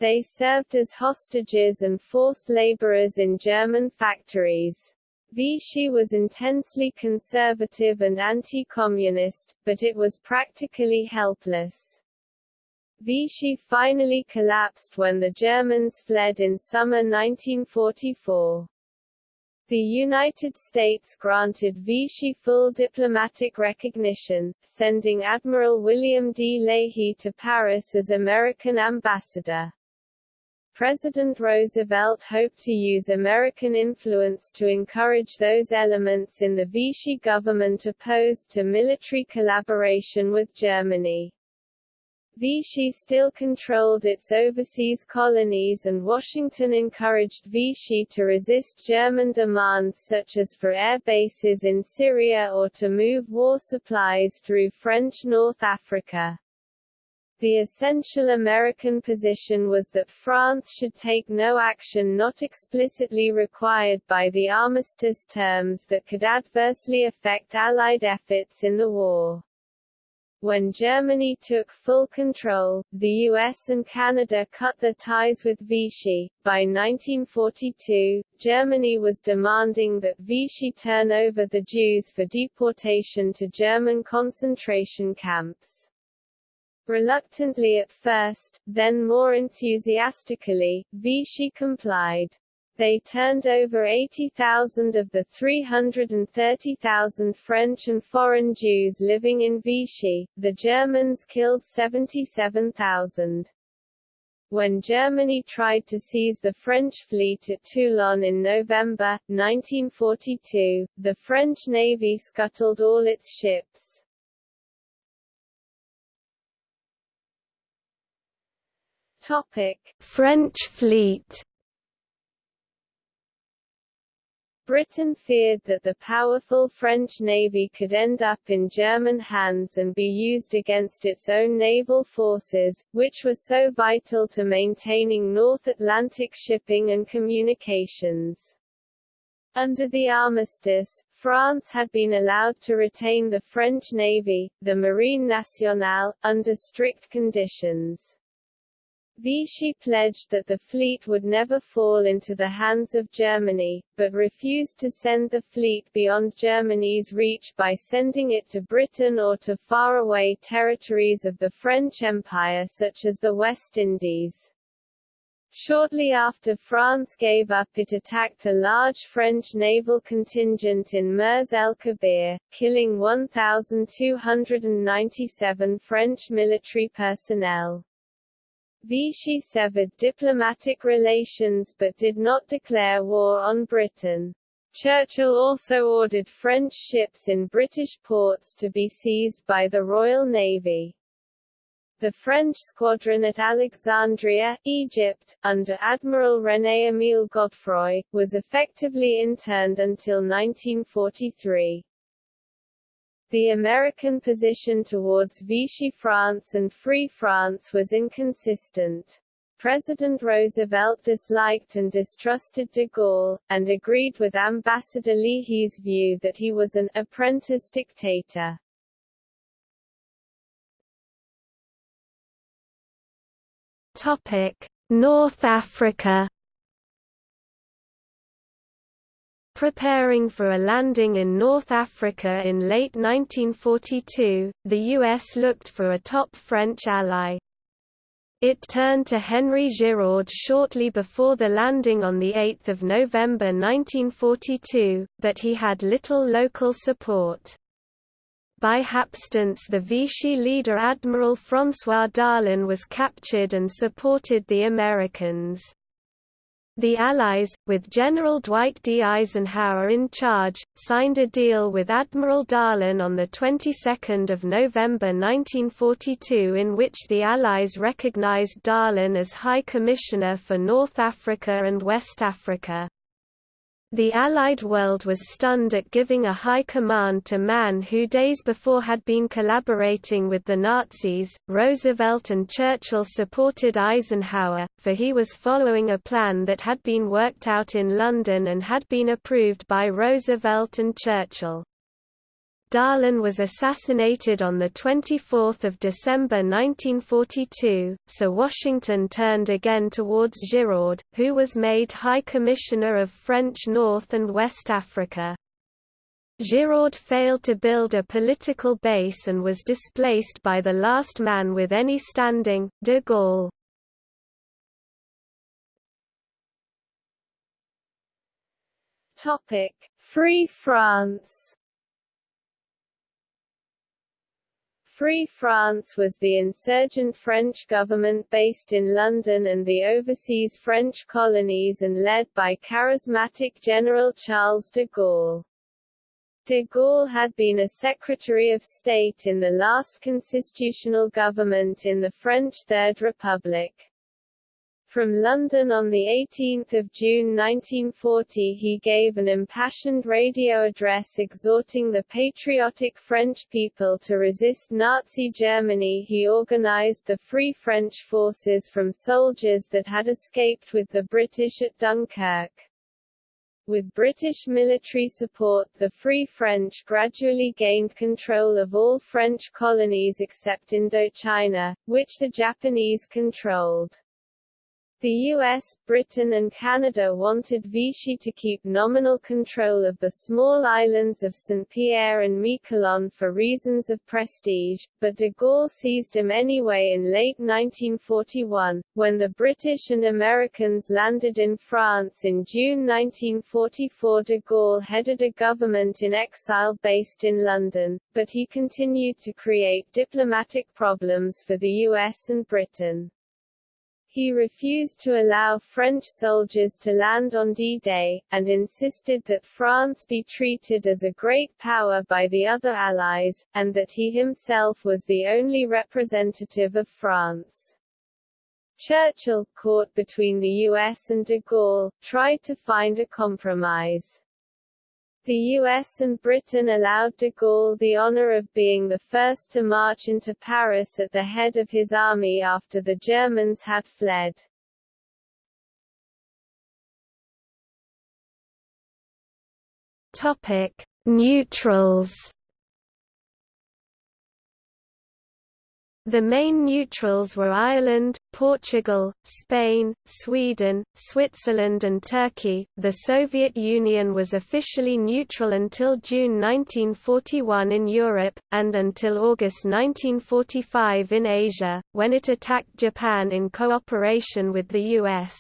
They served as hostages and forced laborers in German factories. Vichy was intensely conservative and anti-communist, but it was practically helpless. Vichy finally collapsed when the Germans fled in summer 1944. The United States granted Vichy full diplomatic recognition, sending Admiral William D. Leahy to Paris as American ambassador. President Roosevelt hoped to use American influence to encourage those elements in the Vichy government opposed to military collaboration with Germany. Vichy still controlled its overseas colonies and Washington encouraged Vichy to resist German demands such as for air bases in Syria or to move war supplies through French North Africa. The essential American position was that France should take no action not explicitly required by the armistice terms that could adversely affect Allied efforts in the war. When Germany took full control, the US and Canada cut their ties with Vichy. By 1942, Germany was demanding that Vichy turn over the Jews for deportation to German concentration camps. Reluctantly at first, then more enthusiastically, Vichy complied. They turned over 80,000 of the 330,000 French and foreign Jews living in Vichy, the Germans killed 77,000. When Germany tried to seize the French fleet at Toulon in November, 1942, the French Navy scuttled all its ships. Topic. French fleet Britain feared that the powerful French navy could end up in German hands and be used against its own naval forces, which were so vital to maintaining North Atlantic shipping and communications. Under the armistice, France had been allowed to retain the French Navy, the Marine Nationale, under strict conditions. Vichy pledged that the fleet would never fall into the hands of Germany, but refused to send the fleet beyond Germany's reach by sending it to Britain or to faraway territories of the French Empire such as the West Indies. Shortly after France gave up it attacked a large French naval contingent in Mers el-Kabir, killing 1,297 French military personnel. Vichy severed diplomatic relations but did not declare war on Britain. Churchill also ordered French ships in British ports to be seized by the Royal Navy. The French squadron at Alexandria, Egypt, under Admiral René-Émile Godefroy, was effectively interned until 1943. The American position towards Vichy France and Free France was inconsistent. President Roosevelt disliked and distrusted de Gaulle, and agreed with Ambassador Leahy's view that he was an apprentice dictator. Topic: North Africa Preparing for a landing in North Africa in late 1942, the U.S. looked for a top French ally. It turned to Henri Giraud shortly before the landing on 8 November 1942, but he had little local support. By hapstance the Vichy leader Admiral François Darlan was captured and supported the Americans. The Allies, with General Dwight D. Eisenhower in charge, signed a deal with Admiral Darlan on the 22nd of November 1942 in which the Allies recognized Darlan as High Commissioner for North Africa and West Africa. The Allied world was stunned at giving a high command to man who days before had been collaborating with the Nazis. Roosevelt and Churchill supported Eisenhower, for he was following a plan that had been worked out in London and had been approved by Roosevelt and Churchill. Darlan was assassinated on 24 December 1942, so Washington turned again towards Giraud, who was made High Commissioner of French North and West Africa. Giraud failed to build a political base and was displaced by the last man with any standing, de Gaulle. Free France Free France was the insurgent French government based in London and the overseas French colonies and led by charismatic General Charles de Gaulle. De Gaulle had been a Secretary of State in the last constitutional government in the French Third Republic. From London on 18 June 1940 he gave an impassioned radio address exhorting the patriotic French people to resist Nazi Germany he organized the Free French forces from soldiers that had escaped with the British at Dunkirk. With British military support the Free French gradually gained control of all French colonies except Indochina, which the Japanese controlled. The US, Britain and Canada wanted Vichy to keep nominal control of the small islands of St. Pierre and Miquelon for reasons of prestige, but de Gaulle seized him anyway in late 1941, when the British and Americans landed in France in June 1944 de Gaulle headed a government in exile based in London, but he continued to create diplomatic problems for the US and Britain. He refused to allow French soldiers to land on D-Day, and insisted that France be treated as a great power by the other Allies, and that he himself was the only representative of France. Churchill, caught between the US and de Gaulle, tried to find a compromise. The US and Britain allowed de Gaulle the honor of being the first to march into Paris at the head of his army after the Germans had fled. Topic: Neutrals The main neutrals were Ireland, Portugal, Spain, Sweden, Switzerland and Turkey. The Soviet Union was officially neutral until June 1941 in Europe, and until August 1945 in Asia, when it attacked Japan in cooperation with the US.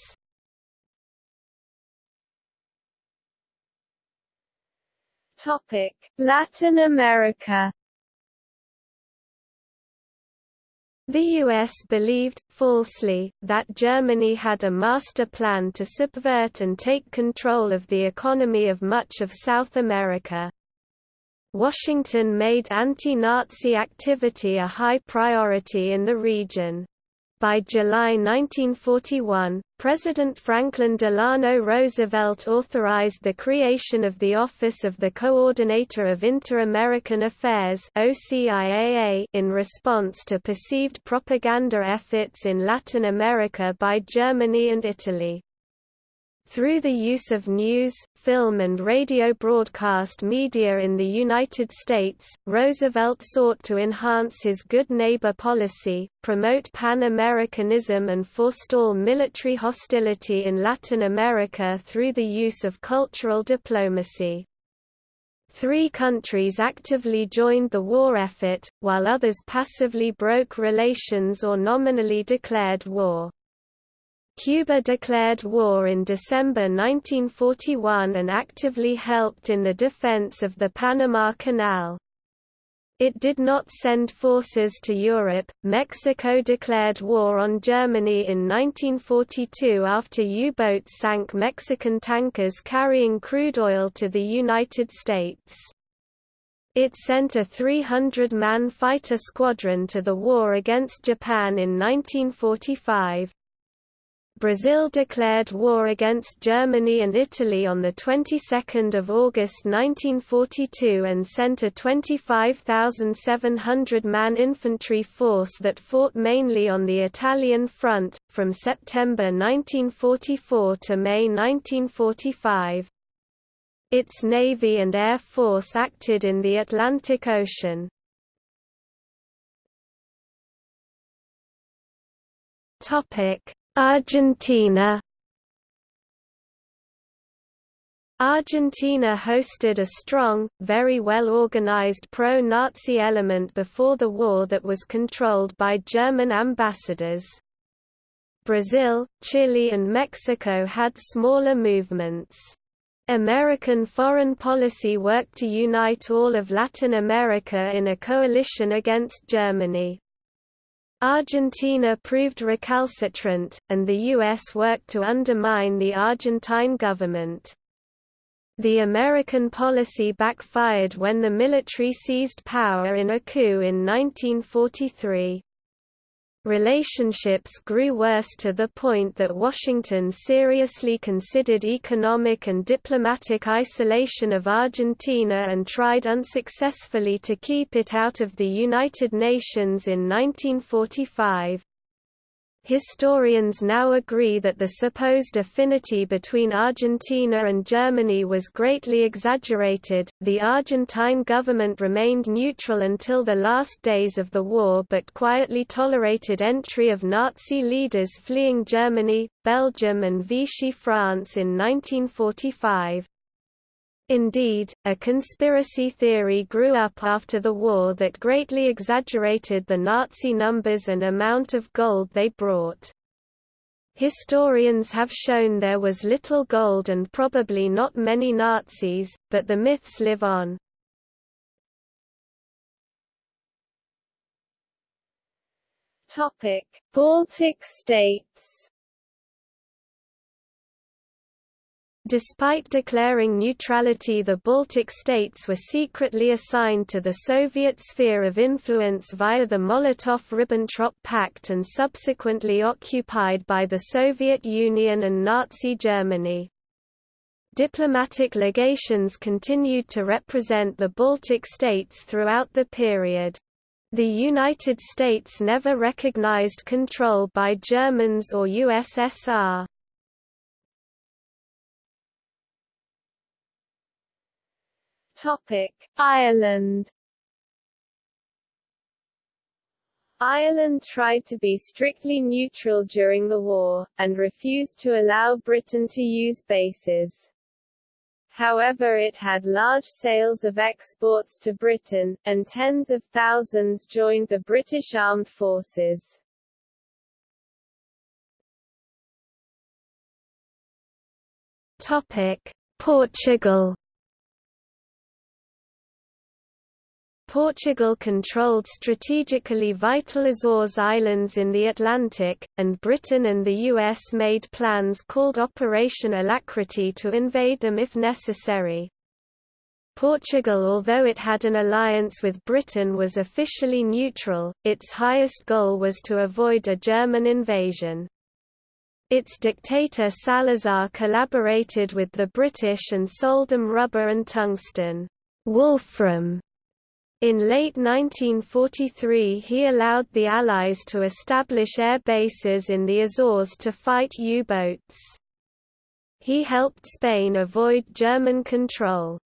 Latin America The US believed, falsely, that Germany had a master plan to subvert and take control of the economy of much of South America. Washington made anti-Nazi activity a high priority in the region. By July 1941, President Franklin Delano Roosevelt authorized the creation of the Office of the Coordinator of Inter-American Affairs in response to perceived propaganda efforts in Latin America by Germany and Italy. Through the use of news, film and radio broadcast media in the United States, Roosevelt sought to enhance his good neighbor policy, promote Pan-Americanism and forestall military hostility in Latin America through the use of cultural diplomacy. Three countries actively joined the war effort, while others passively broke relations or nominally declared war. Cuba declared war in December 1941 and actively helped in the defense of the Panama Canal. It did not send forces to Europe. Mexico declared war on Germany in 1942 after U-boats sank Mexican tankers carrying crude oil to the United States. It sent a 300-man fighter squadron to the war against Japan in 1945. Brazil declared war against Germany and Italy on the 22nd of August 1942 and sent a 25,700-man infantry force that fought mainly on the Italian front, from September 1944 to May 1945. Its Navy and Air Force acted in the Atlantic Ocean. Topic Argentina Argentina hosted a strong, very well organized pro-Nazi element before the war that was controlled by German ambassadors. Brazil, Chile and Mexico had smaller movements. American foreign policy worked to unite all of Latin America in a coalition against Germany. Argentina proved recalcitrant, and the U.S. worked to undermine the Argentine government. The American policy backfired when the military seized power in a coup in 1943. Relationships grew worse to the point that Washington seriously considered economic and diplomatic isolation of Argentina and tried unsuccessfully to keep it out of the United Nations in 1945. Historians now agree that the supposed affinity between Argentina and Germany was greatly exaggerated. The Argentine government remained neutral until the last days of the war but quietly tolerated entry of Nazi leaders fleeing Germany, Belgium, and Vichy France in 1945. Indeed, a conspiracy theory grew up after the war that greatly exaggerated the Nazi numbers and amount of gold they brought. Historians have shown there was little gold and probably not many Nazis, but the myths live on. Baltic states Despite declaring neutrality the Baltic states were secretly assigned to the Soviet sphere of influence via the Molotov–Ribbentrop Pact and subsequently occupied by the Soviet Union and Nazi Germany. Diplomatic legations continued to represent the Baltic states throughout the period. The United States never recognized control by Germans or USSR. Topic: Ireland. Ireland tried to be strictly neutral during the war, and refused to allow Britain to use bases. However it had large sales of exports to Britain, and tens of thousands joined the British Armed Forces. Portugal Portugal controlled strategically vital Azores Islands in the Atlantic, and Britain and the US made plans called Operation Alacrity to invade them if necessary. Portugal although it had an alliance with Britain was officially neutral, its highest goal was to avoid a German invasion. Its dictator Salazar collaborated with the British and sold them rubber and tungsten wolfram in late 1943 he allowed the Allies to establish air bases in the Azores to fight U-boats. He helped Spain avoid German control.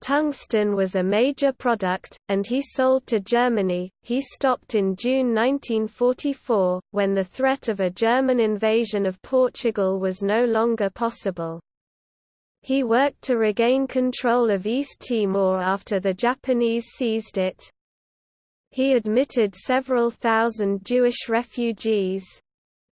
Tungsten was a major product, and he sold to Germany. He stopped in June 1944, when the threat of a German invasion of Portugal was no longer possible. He worked to regain control of East Timor after the Japanese seized it. He admitted several thousand Jewish refugees.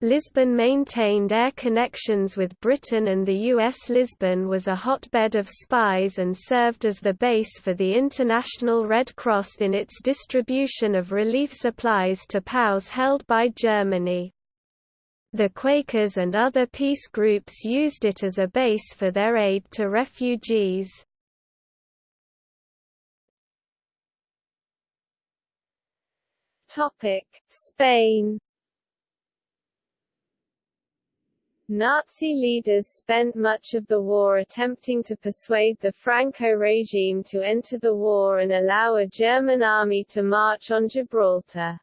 Lisbon maintained air connections with Britain and the U.S. Lisbon was a hotbed of spies and served as the base for the International Red Cross in its distribution of relief supplies to POWs held by Germany. The Quakers and other peace groups used it as a base for their aid to refugees. Spain Nazi leaders spent much of the war attempting to persuade the Franco regime to enter the war and allow a German army to march on Gibraltar.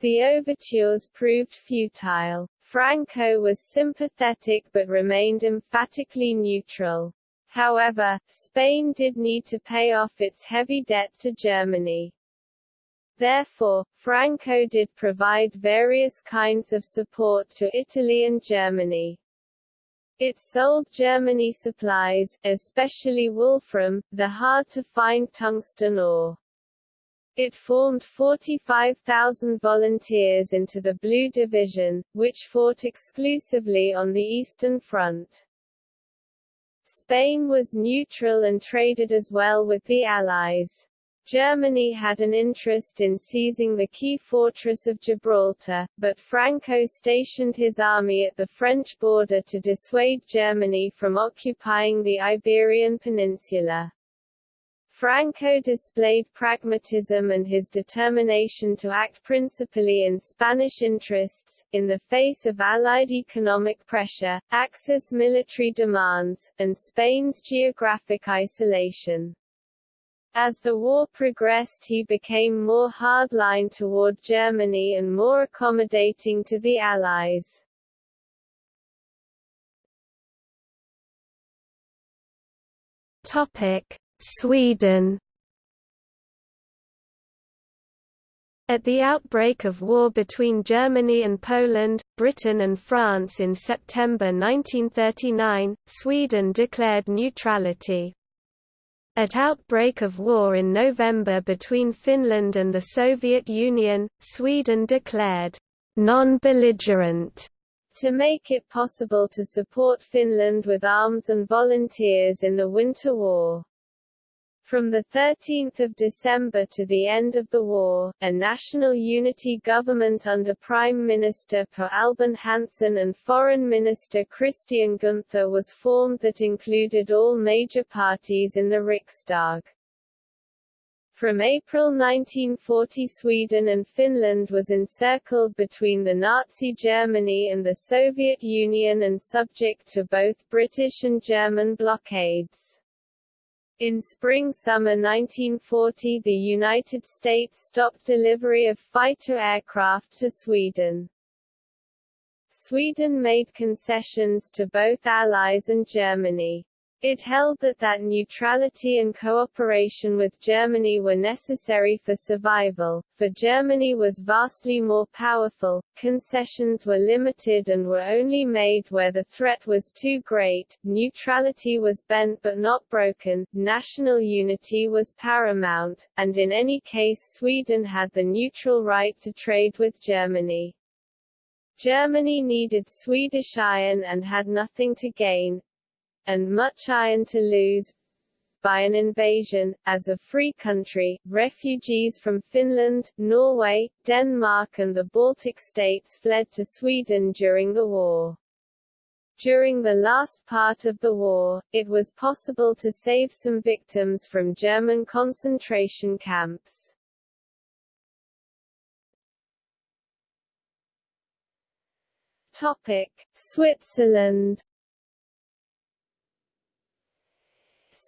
The overtures proved futile. Franco was sympathetic but remained emphatically neutral. However, Spain did need to pay off its heavy debt to Germany. Therefore, Franco did provide various kinds of support to Italy and Germany. It sold Germany supplies, especially wolfram, the hard-to-find tungsten ore. It formed 45,000 volunteers into the Blue Division, which fought exclusively on the Eastern Front. Spain was neutral and traded as well with the Allies. Germany had an interest in seizing the key fortress of Gibraltar, but Franco stationed his army at the French border to dissuade Germany from occupying the Iberian Peninsula. Franco displayed pragmatism and his determination to act principally in Spanish interests, in the face of Allied economic pressure, Axis military demands, and Spain's geographic isolation. As the war progressed he became more hardline toward Germany and more accommodating to the Allies. Topic: Sweden At the outbreak of war between Germany and Poland, Britain and France in September 1939, Sweden declared neutrality. At outbreak of war in November between Finland and the Soviet Union, Sweden declared non-belligerent to make it possible to support Finland with arms and volunteers in the Winter War. From 13 December to the end of the war, a national unity government under Prime Minister Per Albin Hansson and Foreign Minister Christian Gunther was formed that included all major parties in the Riksdag. From April 1940 Sweden and Finland was encircled between the Nazi Germany and the Soviet Union and subject to both British and German blockades. In spring-summer 1940 the United States stopped delivery of fighter aircraft to Sweden. Sweden made concessions to both Allies and Germany. It held that that neutrality and cooperation with Germany were necessary for survival, for Germany was vastly more powerful, concessions were limited and were only made where the threat was too great, neutrality was bent but not broken, national unity was paramount, and in any case Sweden had the neutral right to trade with Germany. Germany needed Swedish iron and had nothing to gain, and much iron to lose by an invasion. As a free country, refugees from Finland, Norway, Denmark and the Baltic states fled to Sweden during the war. During the last part of the war, it was possible to save some victims from German concentration camps. Topic: Switzerland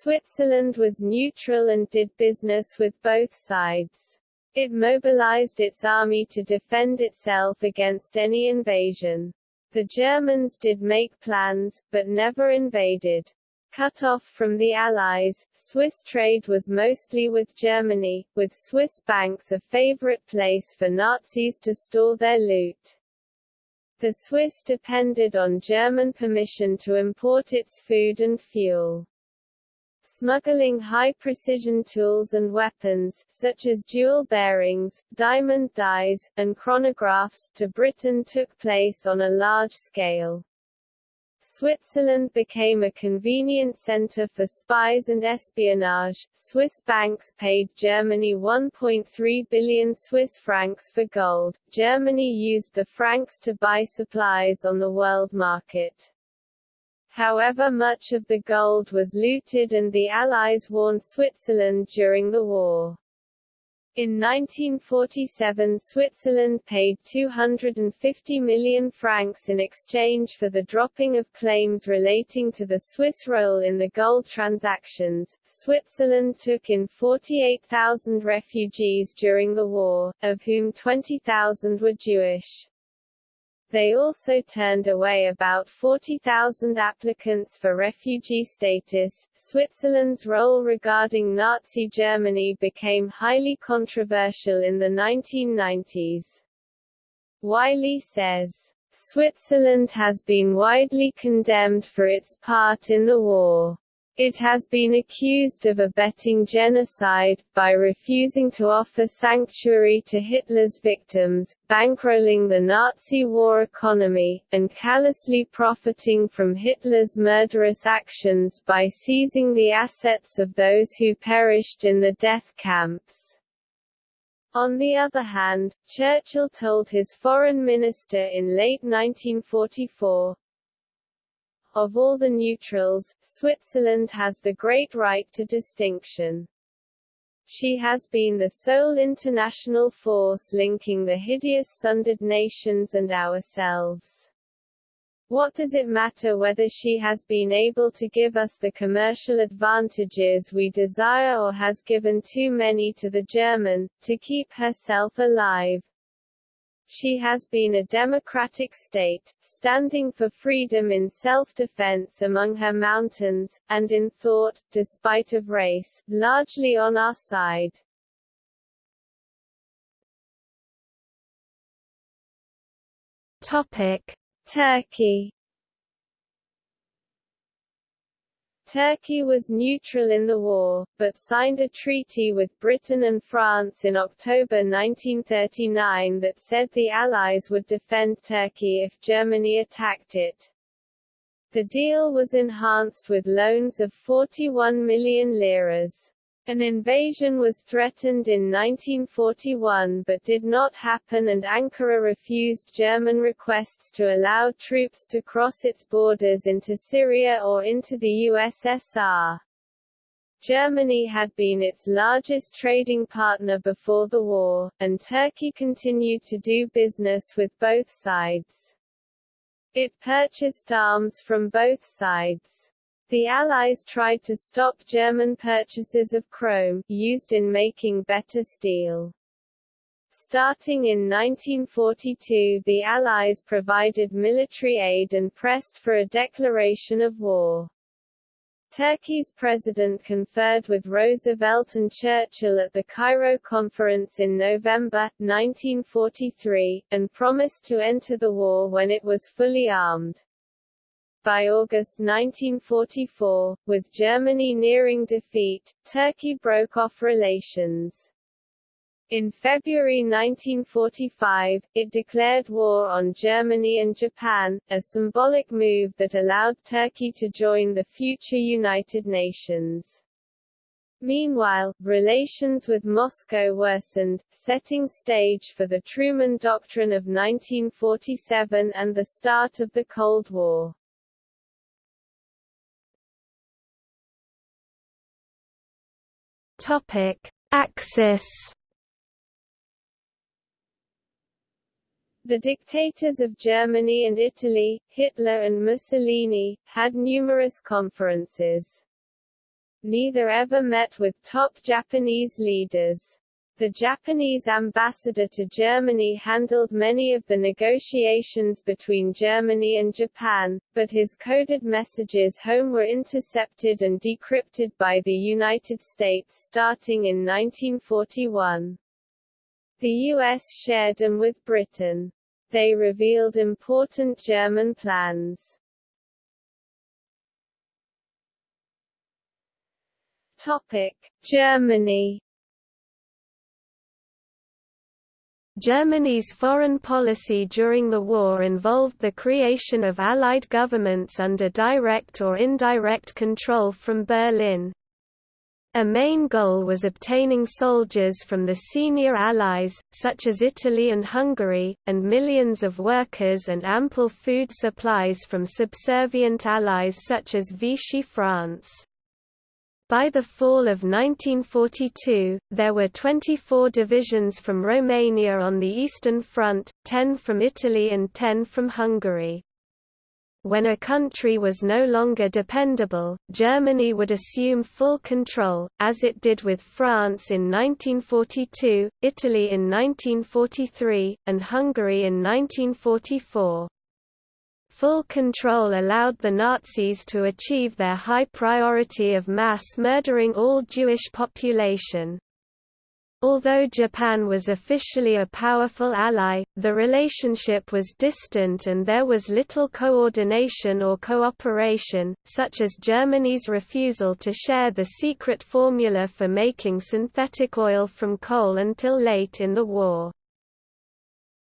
Switzerland was neutral and did business with both sides. It mobilized its army to defend itself against any invasion. The Germans did make plans, but never invaded. Cut off from the Allies, Swiss trade was mostly with Germany, with Swiss banks a favorite place for Nazis to store their loot. The Swiss depended on German permission to import its food and fuel. Smuggling high-precision tools and weapons, such as jewel bearings, diamond dies, and chronographs, to Britain took place on a large scale. Switzerland became a convenient center for spies and espionage. Swiss banks paid Germany 1.3 billion Swiss francs for gold. Germany used the francs to buy supplies on the world market. However much of the gold was looted and the Allies warned Switzerland during the war. In 1947 Switzerland paid 250 million francs in exchange for the dropping of claims relating to the Swiss role in the gold transactions. Switzerland took in 48,000 refugees during the war, of whom 20,000 were Jewish. They also turned away about 40,000 applicants for refugee status. Switzerland's role regarding Nazi Germany became highly controversial in the 1990s. Wiley says, Switzerland has been widely condemned for its part in the war. It has been accused of abetting genocide, by refusing to offer sanctuary to Hitler's victims, bankrolling the Nazi war economy, and callously profiting from Hitler's murderous actions by seizing the assets of those who perished in the death camps. On the other hand, Churchill told his foreign minister in late 1944, of all the neutrals, Switzerland has the great right to distinction. She has been the sole international force linking the hideous sundered nations and ourselves. What does it matter whether she has been able to give us the commercial advantages we desire or has given too many to the German, to keep herself alive? She has been a democratic state, standing for freedom in self-defense among her mountains, and in thought, despite of race, largely on our side. Topic: Turkey Turkey was neutral in the war, but signed a treaty with Britain and France in October 1939 that said the Allies would defend Turkey if Germany attacked it. The deal was enhanced with loans of 41 million liras. An invasion was threatened in 1941 but did not happen and Ankara refused German requests to allow troops to cross its borders into Syria or into the USSR. Germany had been its largest trading partner before the war, and Turkey continued to do business with both sides. It purchased arms from both sides. The Allies tried to stop German purchases of chrome, used in making better steel. Starting in 1942 the Allies provided military aid and pressed for a declaration of war. Turkey's president conferred with Roosevelt and Churchill at the Cairo Conference in November, 1943, and promised to enter the war when it was fully armed. By August 1944, with Germany nearing defeat, Turkey broke off relations. In February 1945, it declared war on Germany and Japan, a symbolic move that allowed Turkey to join the future United Nations. Meanwhile, relations with Moscow worsened, setting stage for the Truman Doctrine of 1947 and the start of the Cold War. Topic: Axis. The dictators of Germany and Italy, Hitler and Mussolini, had numerous conferences. Neither ever met with top Japanese leaders. The Japanese ambassador to Germany handled many of the negotiations between Germany and Japan, but his coded messages home were intercepted and decrypted by the United States starting in 1941. The U.S. shared them with Britain. They revealed important German plans. Topic: Germany Germany's foreign policy during the war involved the creation of Allied governments under direct or indirect control from Berlin. A main goal was obtaining soldiers from the senior allies, such as Italy and Hungary, and millions of workers and ample food supplies from subservient allies such as Vichy France. By the fall of 1942, there were 24 divisions from Romania on the Eastern Front, 10 from Italy and 10 from Hungary. When a country was no longer dependable, Germany would assume full control, as it did with France in 1942, Italy in 1943, and Hungary in 1944. Full control allowed the Nazis to achieve their high priority of mass murdering all Jewish population. Although Japan was officially a powerful ally, the relationship was distant and there was little coordination or cooperation, such as Germany's refusal to share the secret formula for making synthetic oil from coal until late in the war.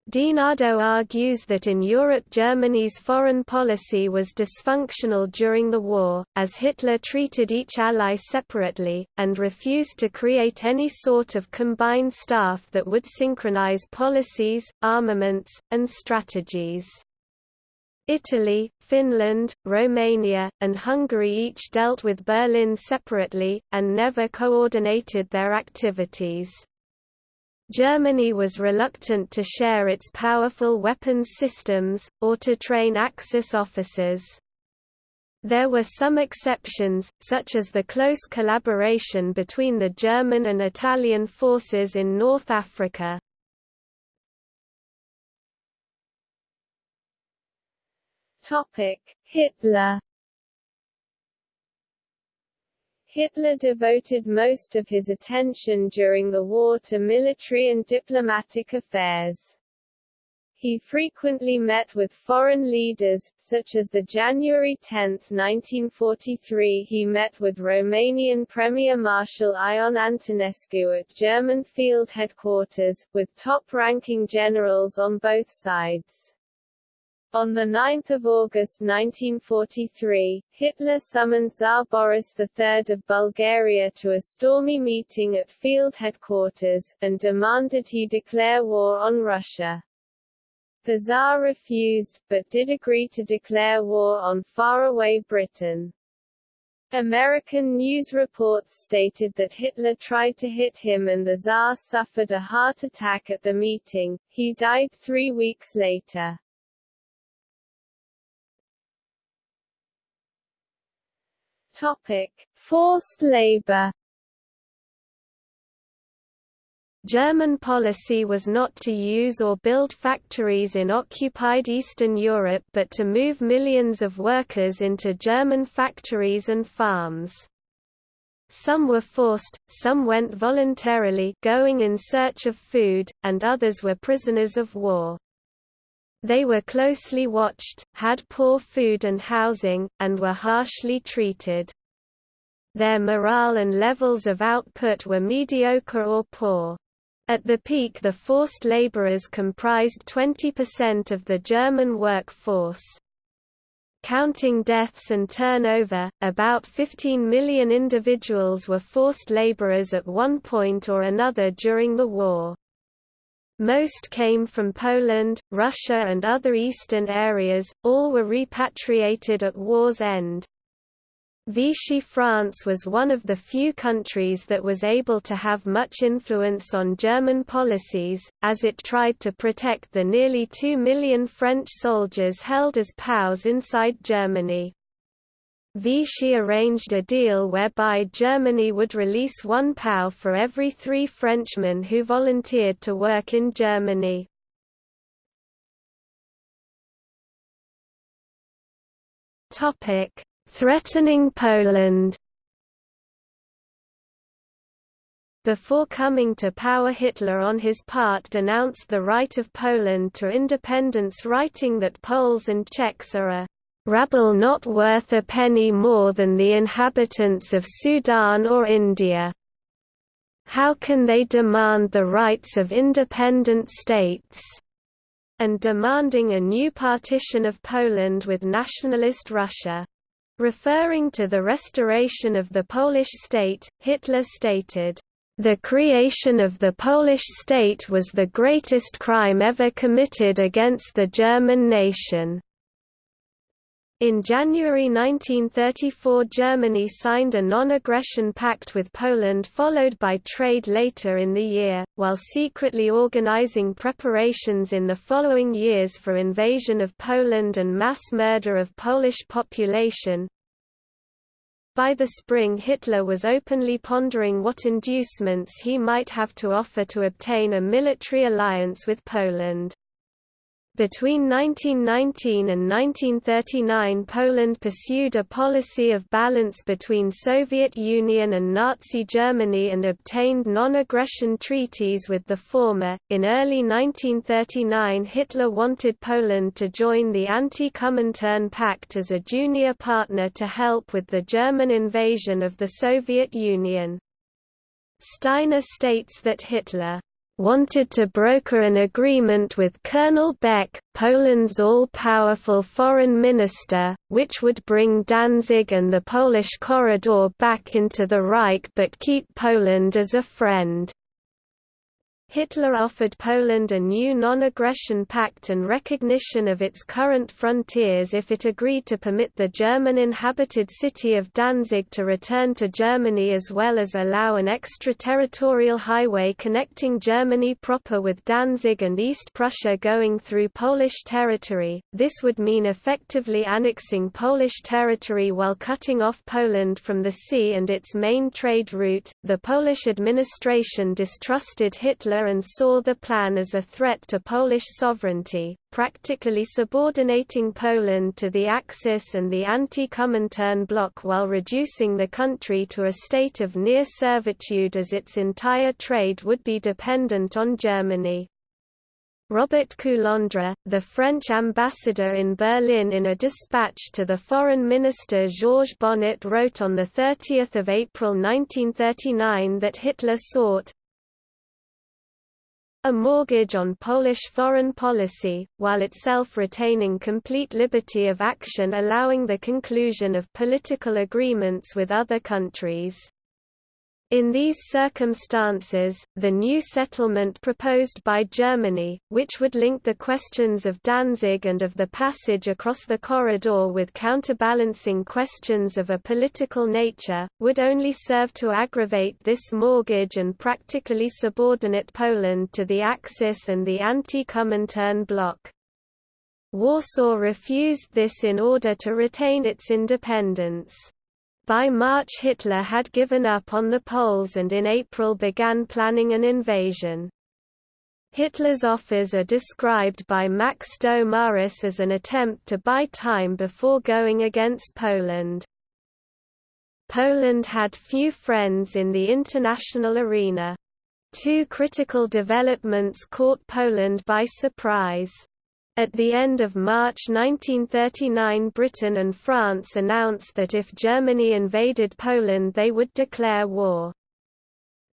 DiNardo argues that in Europe Germany's foreign policy was dysfunctional during the war, as Hitler treated each ally separately, and refused to create any sort of combined staff that would synchronize policies, armaments, and strategies. Italy, Finland, Romania, and Hungary each dealt with Berlin separately, and never coordinated their activities. Germany was reluctant to share its powerful weapons systems, or to train Axis officers. There were some exceptions, such as the close collaboration between the German and Italian forces in North Africa. Hitler Hitler devoted most of his attention during the war to military and diplomatic affairs. He frequently met with foreign leaders, such as the January 10, 1943 he met with Romanian Premier Marshal Ion Antonescu at German field headquarters, with top-ranking generals on both sides. On 9 August 1943, Hitler summoned Tsar Boris III of Bulgaria to a stormy meeting at field headquarters, and demanded he declare war on Russia. The Tsar refused, but did agree to declare war on faraway Britain. American news reports stated that Hitler tried to hit him and the Tsar suffered a heart attack at the meeting, he died three weeks later. Topic: Forced labor. German policy was not to use or build factories in occupied Eastern Europe but to move millions of workers into German factories and farms. Some were forced, some went voluntarily going in search of food, and others were prisoners of war. They were closely watched, had poor food and housing, and were harshly treated. Their morale and levels of output were mediocre or poor. At the peak the forced laborers comprised 20% of the German workforce. Counting deaths and turnover, about 15 million individuals were forced laborers at one point or another during the war. Most came from Poland, Russia and other eastern areas, all were repatriated at war's end. Vichy France was one of the few countries that was able to have much influence on German policies, as it tried to protect the nearly two million French soldiers held as POWs inside Germany. Vichy arranged a deal whereby Germany would release one POW for every three Frenchmen who volunteered to work in Germany. Threatening Poland Before coming to power Hitler on his part denounced the right of Poland to independence writing that Poles and Czechs are a rabble not worth a penny more than the inhabitants of Sudan or India. How can they demand the rights of independent states? and demanding a new partition of Poland with nationalist Russia. Referring to the restoration of the Polish state, Hitler stated, "...the creation of the Polish state was the greatest crime ever committed against the German nation." In January 1934 Germany signed a non-aggression pact with Poland followed by trade later in the year, while secretly organizing preparations in the following years for invasion of Poland and mass murder of Polish population. By the spring Hitler was openly pondering what inducements he might have to offer to obtain a military alliance with Poland. Between 1919 and 1939 Poland pursued a policy of balance between Soviet Union and Nazi Germany and obtained non-aggression treaties with the former. In early 1939 Hitler wanted Poland to join the Anti-Comintern Pact as a junior partner to help with the German invasion of the Soviet Union. Steiner states that Hitler wanted to broker an agreement with Colonel Beck, Poland's all-powerful foreign minister, which would bring Danzig and the Polish corridor back into the Reich but keep Poland as a friend. Hitler offered Poland a new non-aggression pact and recognition of its current frontiers if it agreed to permit the German-inhabited city of Danzig to return to Germany as well as allow an extraterritorial highway connecting Germany proper with Danzig and East Prussia going through Polish territory. This would mean effectively annexing Polish territory while cutting off Poland from the sea and its main trade route. The Polish administration distrusted Hitler and saw the plan as a threat to Polish sovereignty, practically subordinating Poland to the Axis and the anti-Comintern bloc while reducing the country to a state of near servitude as its entire trade would be dependent on Germany. Robert Coulondre, the French ambassador in Berlin in a dispatch to the foreign minister Georges Bonnet wrote on 30 April 1939 that Hitler sought, a mortgage on Polish foreign policy, while itself retaining complete liberty of action allowing the conclusion of political agreements with other countries. In these circumstances, the new settlement proposed by Germany, which would link the questions of Danzig and of the passage across the corridor with counterbalancing questions of a political nature, would only serve to aggravate this mortgage and practically subordinate Poland to the Axis and the anti-Comintern bloc. Warsaw refused this in order to retain its independence. By March Hitler had given up on the Poles and in April began planning an invasion. Hitler's offers are described by Max Domarus as an attempt to buy time before going against Poland. Poland had few friends in the international arena. Two critical developments caught Poland by surprise. At the end of March 1939 Britain and France announced that if Germany invaded Poland they would declare war.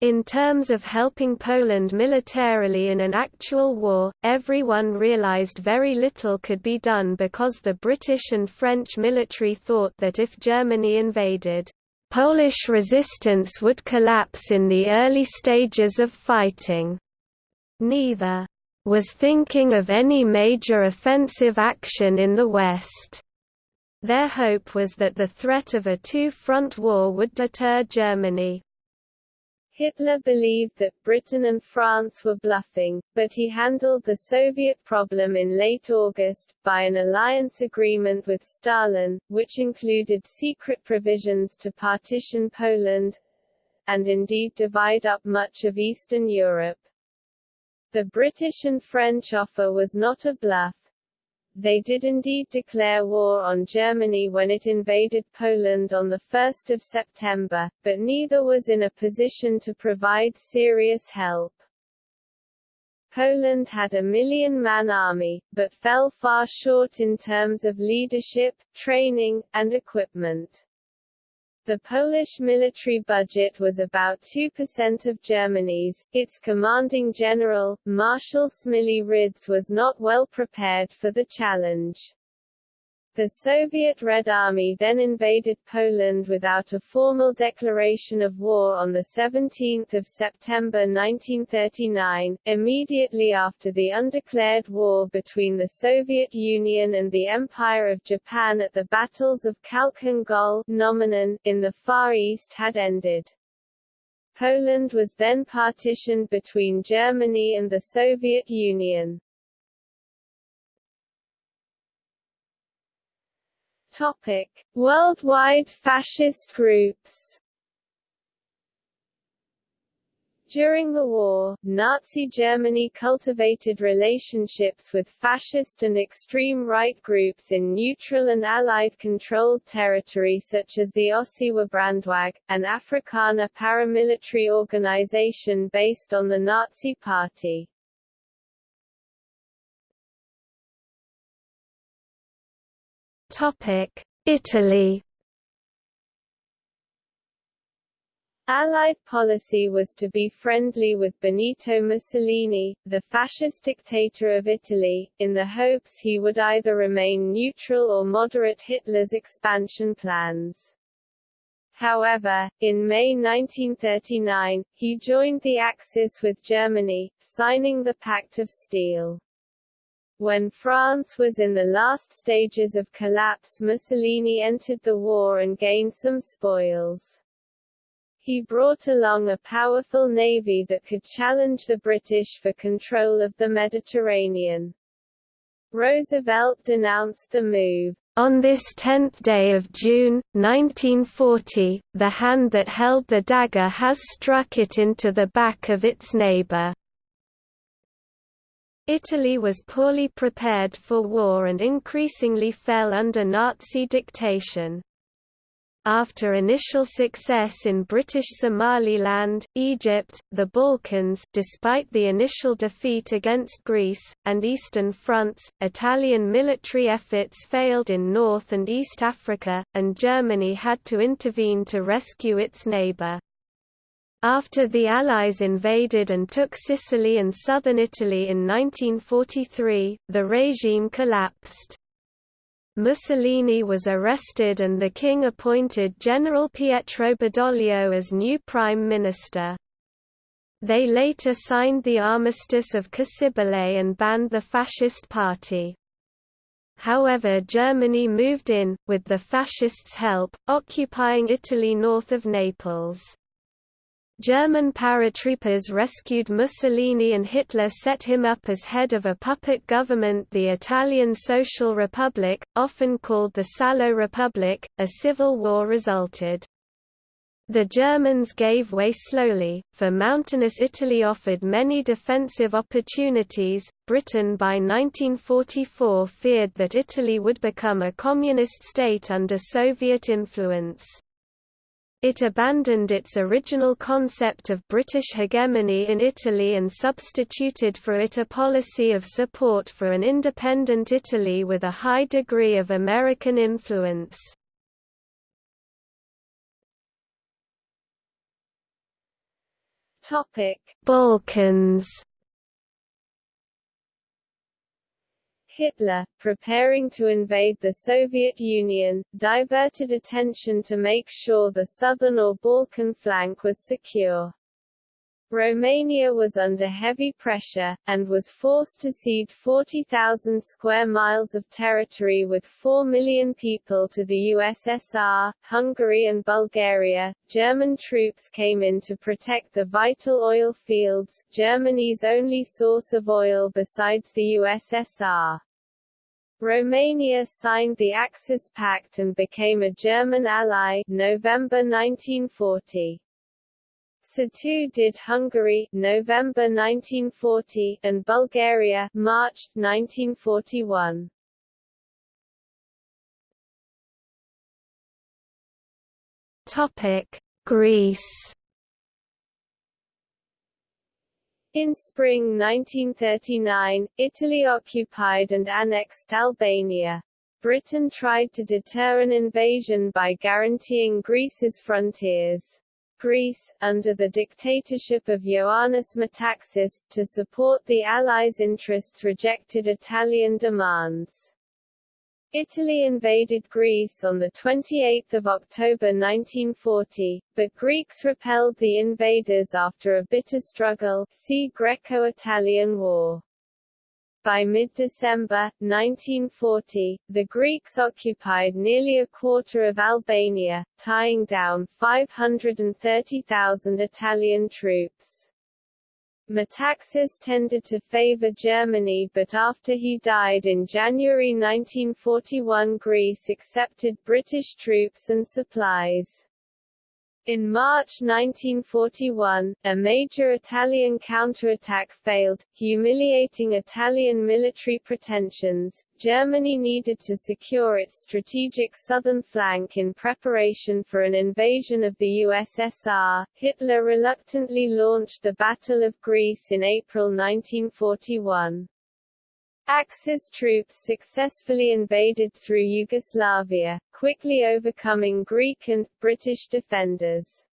In terms of helping Poland militarily in an actual war, everyone realized very little could be done because the British and French military thought that if Germany invaded, Polish resistance would collapse in the early stages of fighting. Neither was thinking of any major offensive action in the West. Their hope was that the threat of a two-front war would deter Germany. Hitler believed that Britain and France were bluffing, but he handled the Soviet problem in late August, by an alliance agreement with Stalin, which included secret provisions to partition Poland and indeed divide up much of Eastern Europe. The British and French offer was not a bluff. They did indeed declare war on Germany when it invaded Poland on 1 September, but neither was in a position to provide serious help. Poland had a million-man army, but fell far short in terms of leadership, training, and equipment. The Polish military budget was about 2% of Germany's. Its commanding general, Marshal Smigly Rydz was not well prepared for the challenge. The Soviet Red Army then invaded Poland without a formal declaration of war on 17 September 1939, immediately after the undeclared war between the Soviet Union and the Empire of Japan at the battles of Khalkhin Gol in the Far East had ended. Poland was then partitioned between Germany and the Soviet Union. Topic: Worldwide fascist groups. During the war, Nazi Germany cultivated relationships with fascist and extreme right groups in neutral and Allied-controlled territory such as the Ossewa Brandwag, an Afrikaner paramilitary organization based on the Nazi Party. Italy Allied policy was to be friendly with Benito Mussolini, the fascist dictator of Italy, in the hopes he would either remain neutral or moderate Hitler's expansion plans. However, in May 1939, he joined the Axis with Germany, signing the Pact of Steel. When France was in the last stages of collapse Mussolini entered the war and gained some spoils. He brought along a powerful navy that could challenge the British for control of the Mediterranean. Roosevelt denounced the move. On this 10th day of June, 1940, the hand that held the dagger has struck it into the back of its neighbor. Italy was poorly prepared for war and increasingly fell under Nazi dictation. After initial success in British Somaliland, Egypt, the Balkans despite the initial defeat against Greece, and Eastern fronts, Italian military efforts failed in North and East Africa, and Germany had to intervene to rescue its neighbour. After the Allies invaded and took Sicily and southern Italy in 1943, the regime collapsed. Mussolini was arrested and the king appointed General Pietro Badoglio as new prime minister. They later signed the Armistice of Cassibile and banned the Fascist Party. However Germany moved in, with the Fascists' help, occupying Italy north of Naples. German paratroopers rescued Mussolini and Hitler set him up as head of a puppet government the Italian Social Republic, often called the Salo Republic. A civil war resulted. The Germans gave way slowly, for mountainous Italy offered many defensive opportunities. Britain by 1944 feared that Italy would become a communist state under Soviet influence. It abandoned its original concept of British hegemony in Italy and substituted for it a policy of support for an independent Italy with a high degree of American influence. Balkans Hitler, preparing to invade the Soviet Union, diverted attention to make sure the southern or Balkan flank was secure. Romania was under heavy pressure, and was forced to cede 40,000 square miles of territory with 4 million people to the USSR, Hungary and Bulgaria. German troops came in to protect the vital oil fields, Germany's only source of oil besides the USSR. Romania signed the Axis Pact and became a German ally November 1940. So too did Hungary November 1940 and Bulgaria March 1941. Topic: Greece. In spring 1939, Italy occupied and annexed Albania. Britain tried to deter an invasion by guaranteeing Greece's frontiers. Greece, under the dictatorship of Ioannis Metaxas, to support the Allies' interests rejected Italian demands. Italy invaded Greece on 28 October 1940, but Greeks repelled the invaders after a bitter struggle see Greco-Italian War. By mid-December, 1940, the Greeks occupied nearly a quarter of Albania, tying down 530,000 Italian troops. Metaxas tended to favor Germany but after he died in January 1941 Greece accepted British troops and supplies. In March 1941, a major Italian counterattack failed, humiliating Italian military pretensions. Germany needed to secure its strategic southern flank in preparation for an invasion of the USSR. Hitler reluctantly launched the Battle of Greece in April 1941. Axis troops successfully invaded through Yugoslavia, quickly overcoming Greek and, British defenders.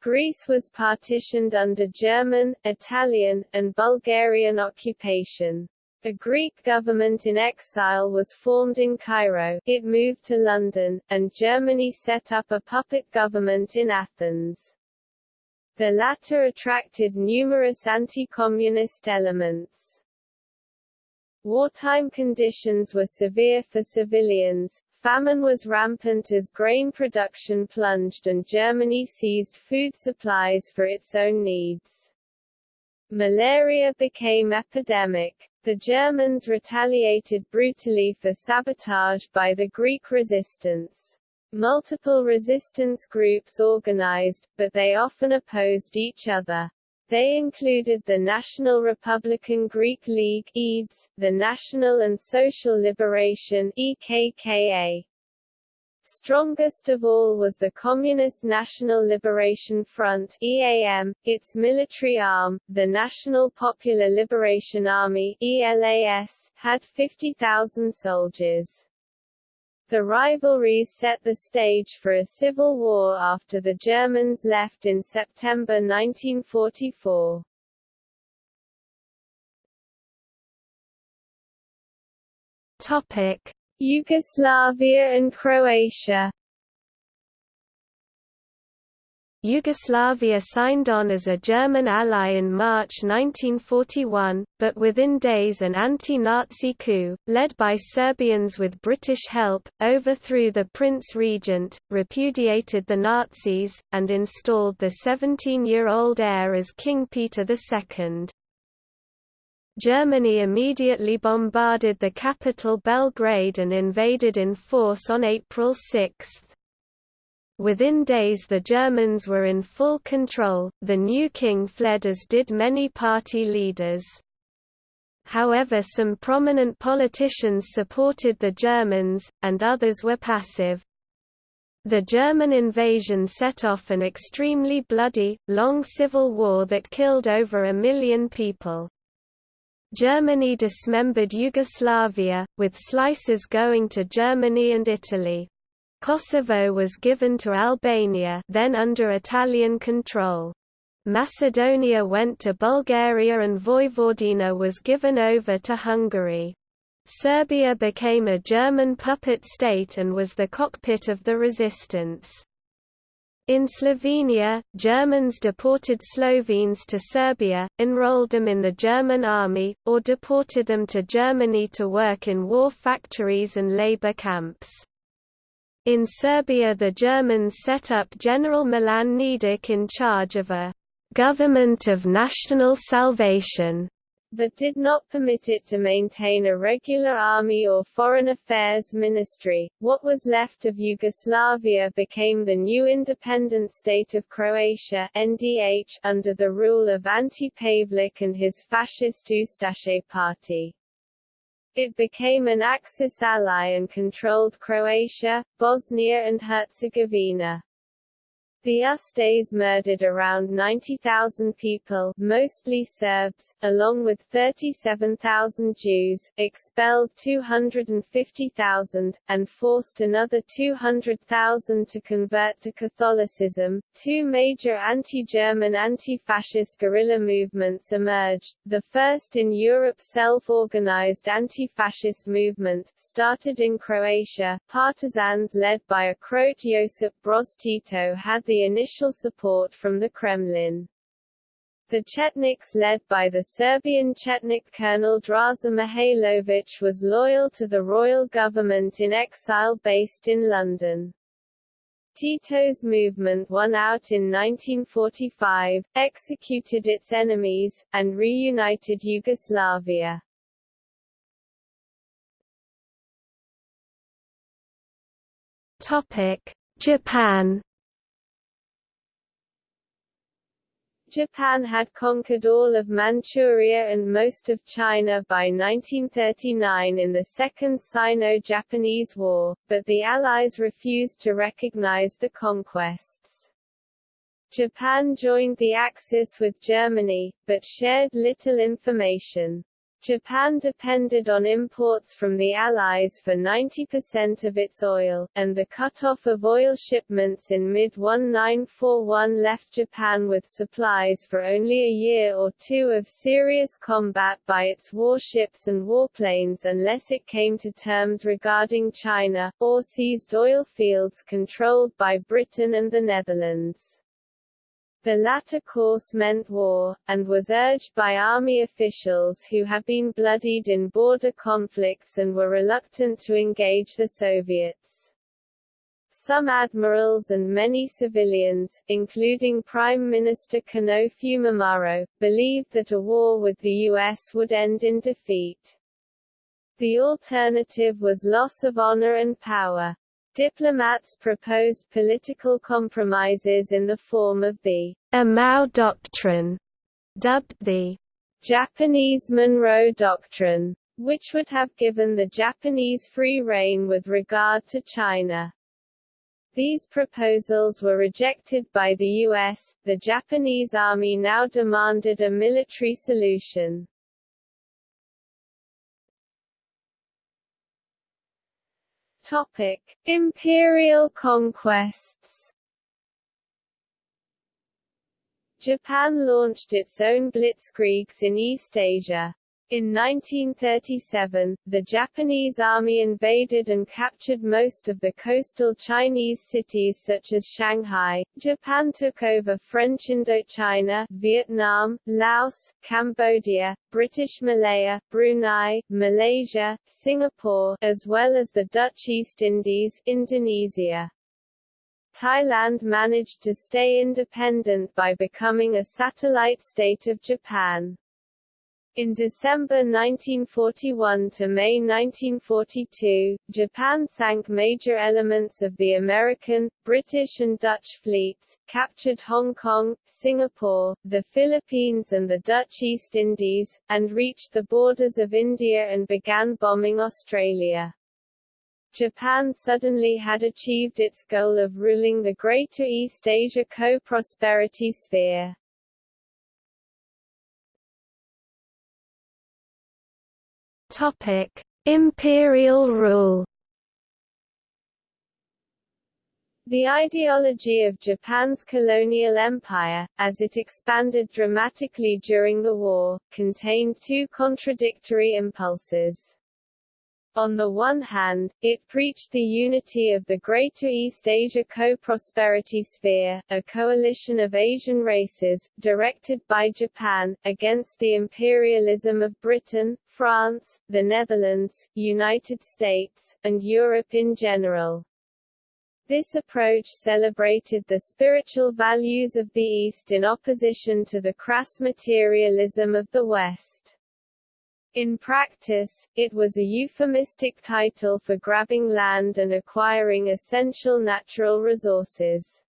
Greece was partitioned under German, Italian, and Bulgarian occupation. A Greek government in exile was formed in Cairo, it moved to London, and Germany set up a puppet government in Athens. The latter attracted numerous anti-communist elements. Wartime conditions were severe for civilians, famine was rampant as grain production plunged and Germany seized food supplies for its own needs. Malaria became epidemic. The Germans retaliated brutally for sabotage by the Greek resistance. Multiple resistance groups organized, but they often opposed each other. They included the National Republican Greek League EDES, the National and Social Liberation EKKA. Strongest of all was the Communist National Liberation Front EAM, its military arm, the National Popular Liberation Army ELAS, had 50,000 soldiers. The rivalries set the stage for a civil war after the Germans left in September 1944. Topic: Yugoslavia and Croatia Yugoslavia signed on as a German ally in March 1941, but within days an anti-Nazi coup, led by Serbians with British help, overthrew the Prince Regent, repudiated the Nazis, and installed the 17-year-old heir as King Peter II. Germany immediately bombarded the capital Belgrade and invaded in force on April 6. Within days the Germans were in full control, the new king fled as did many party leaders. However some prominent politicians supported the Germans, and others were passive. The German invasion set off an extremely bloody, long civil war that killed over a million people. Germany dismembered Yugoslavia, with slices going to Germany and Italy. Kosovo was given to Albania then under Italian control. Macedonia went to Bulgaria and Vojvodina was given over to Hungary. Serbia became a German puppet state and was the cockpit of the resistance. In Slovenia, Germans deported Slovenes to Serbia, enrolled them in the German army, or deported them to Germany to work in war factories and labor camps. In Serbia the Germans set up General Milan Nedic in charge of a «government of national salvation» but did not permit it to maintain a regular army or foreign affairs ministry. What was left of Yugoslavia became the new independent state of Croatia NDH, under the rule of Ante Pavelic and his fascist Ustaše party. It became an Axis ally and controlled Croatia, Bosnia and Herzegovina. The Ustases murdered around 90,000 people mostly Serbs, along with 37,000 Jews, expelled 250,000, and forced another 200,000 to convert to Catholicism. Two major anti-German anti-fascist guerrilla movements emerged, the first in Europe self-organized anti-fascist movement, started in Croatia, partisans led by a Croat Josip Broz Tito had the the initial support from the Kremlin. The Chetniks led by the Serbian Chetnik colonel Draza Mihailovic was loyal to the royal government in exile based in London. Tito's movement won out in 1945, executed its enemies, and reunited Yugoslavia. Japan Japan had conquered all of Manchuria and most of China by 1939 in the Second Sino-Japanese War, but the Allies refused to recognize the conquests. Japan joined the Axis with Germany, but shared little information. Japan depended on imports from the Allies for 90% of its oil, and the cut-off of oil shipments in mid-1941 left Japan with supplies for only a year or two of serious combat by its warships and warplanes unless it came to terms regarding China, or seized oil fields controlled by Britain and the Netherlands. The latter course meant war, and was urged by army officials who had been bloodied in border conflicts and were reluctant to engage the Soviets. Some admirals and many civilians, including Prime Minister Konoe Fumimaro, believed that a war with the U.S. would end in defeat. The alternative was loss of honor and power. Diplomats proposed political compromises in the form of the Amau Doctrine, dubbed the Japanese Monroe Doctrine, which would have given the Japanese free rein with regard to China. These proposals were rejected by the U.S., the Japanese army now demanded a military solution. Topic: Imperial conquests. Japan launched its own blitzkriegs in East Asia. In 1937, the Japanese army invaded and captured most of the coastal Chinese cities such as Shanghai. Japan took over French Indochina, Vietnam, Laos, Cambodia, British Malaya, Brunei, Malaysia, Singapore, as well as the Dutch East Indies, Indonesia. Thailand managed to stay independent by becoming a satellite state of Japan. In December 1941 to May 1942, Japan sank major elements of the American, British and Dutch fleets, captured Hong Kong, Singapore, the Philippines and the Dutch East Indies, and reached the borders of India and began bombing Australia. Japan suddenly had achieved its goal of ruling the Greater East Asia co-prosperity sphere. Topic: Imperial rule. The ideology of Japan's colonial empire, as it expanded dramatically during the war, contained two contradictory impulses. On the one hand, it preached the unity of the Greater East Asia Co-Prosperity Sphere, a coalition of Asian races, directed by Japan, against the imperialism of Britain, France, the Netherlands, United States, and Europe in general. This approach celebrated the spiritual values of the East in opposition to the crass materialism of the West. In practice, it was a euphemistic title for grabbing land and acquiring essential natural resources.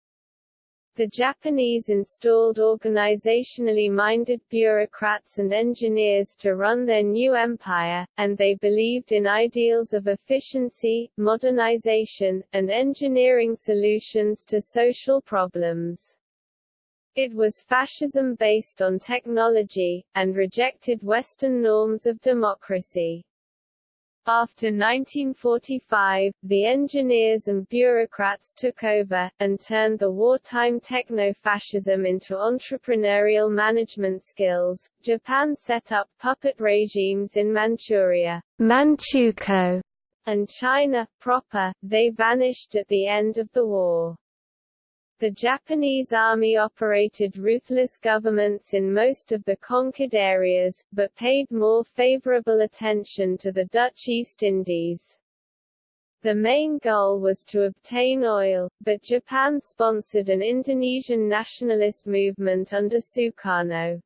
The Japanese installed organizationally minded bureaucrats and engineers to run their new empire, and they believed in ideals of efficiency, modernization, and engineering solutions to social problems. It was fascism based on technology, and rejected Western norms of democracy. After 1945, the engineers and bureaucrats took over, and turned the wartime techno-fascism into entrepreneurial management skills. Japan set up puppet regimes in Manchuria Manchukuo, and China proper, they vanished at the end of the war. The Japanese army operated ruthless governments in most of the conquered areas, but paid more favorable attention to the Dutch East Indies. The main goal was to obtain oil, but Japan sponsored an Indonesian nationalist movement under Sukarno.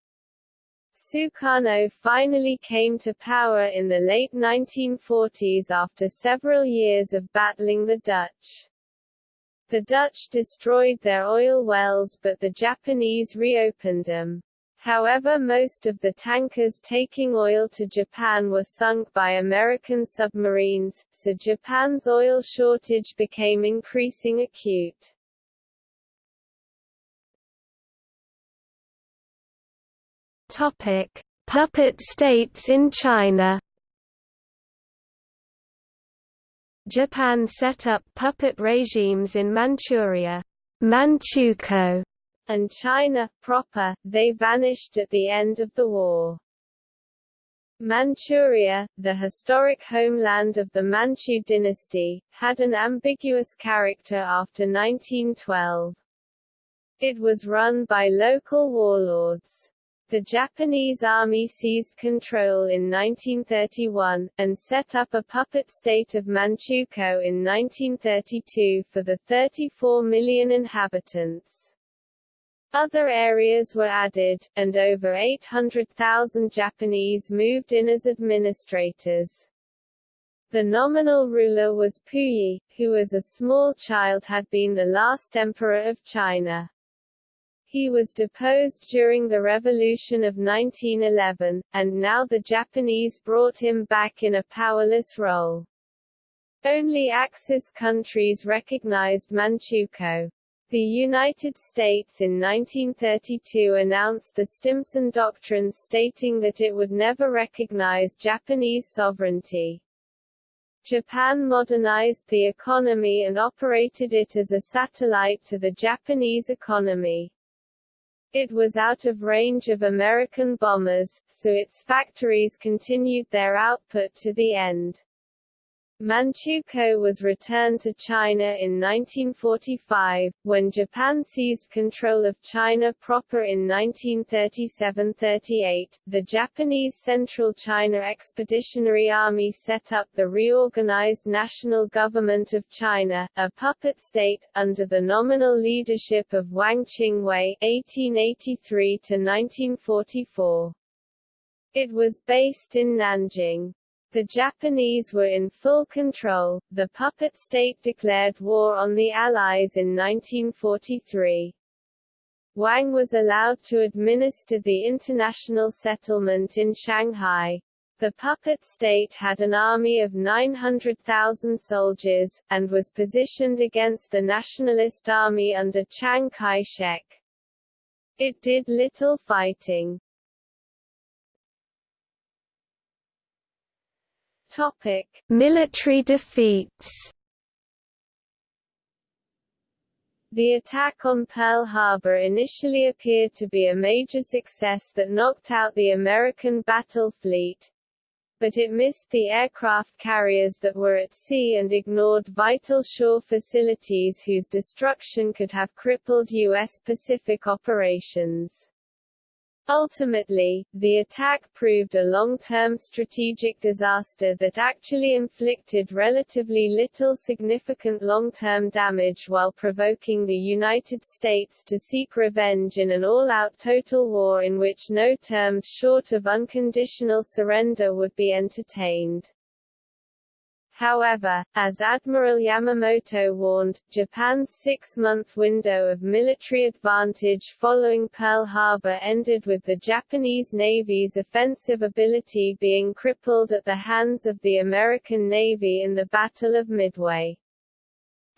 Sukarno finally came to power in the late 1940s after several years of battling the Dutch. The Dutch destroyed their oil wells but the Japanese reopened them. However most of the tankers taking oil to Japan were sunk by American submarines, so Japan's oil shortage became increasing acute. Topic: Puppet states in China. Japan set up puppet regimes in Manchuria, Manchukuo, and China proper. They vanished at the end of the war. Manchuria, the historic homeland of the Manchu dynasty, had an ambiguous character after 1912. It was run by local warlords. The Japanese army seized control in 1931, and set up a puppet state of Manchukuo in 1932 for the 34 million inhabitants. Other areas were added, and over 800,000 Japanese moved in as administrators. The nominal ruler was Puyi, who as a small child had been the last emperor of China. He was deposed during the Revolution of 1911, and now the Japanese brought him back in a powerless role. Only Axis countries recognized Manchukuo. The United States in 1932 announced the Stimson Doctrine stating that it would never recognize Japanese sovereignty. Japan modernized the economy and operated it as a satellite to the Japanese economy. It was out of range of American bombers, so its factories continued their output to the end. Manchukuo was returned to China in 1945, when Japan seized control of China proper in 1937–38. The Japanese Central China Expeditionary Army set up the reorganized National Government of China, a puppet state, under the nominal leadership of Wang Jingwei (1883–1944). It was based in Nanjing. The Japanese were in full control. The puppet state declared war on the Allies in 1943. Wang was allowed to administer the international settlement in Shanghai. The puppet state had an army of 900,000 soldiers, and was positioned against the nationalist army under Chiang Kai-shek. It did little fighting. Topic: Military defeats. The attack on Pearl Harbor initially appeared to be a major success that knocked out the American battle fleet, but it missed the aircraft carriers that were at sea and ignored vital shore facilities whose destruction could have crippled U.S. Pacific operations. Ultimately, the attack proved a long-term strategic disaster that actually inflicted relatively little significant long-term damage while provoking the United States to seek revenge in an all-out total war in which no terms short of unconditional surrender would be entertained. However, as Admiral Yamamoto warned, Japan's six-month window of military advantage following Pearl Harbor ended with the Japanese Navy's offensive ability being crippled at the hands of the American Navy in the Battle of Midway.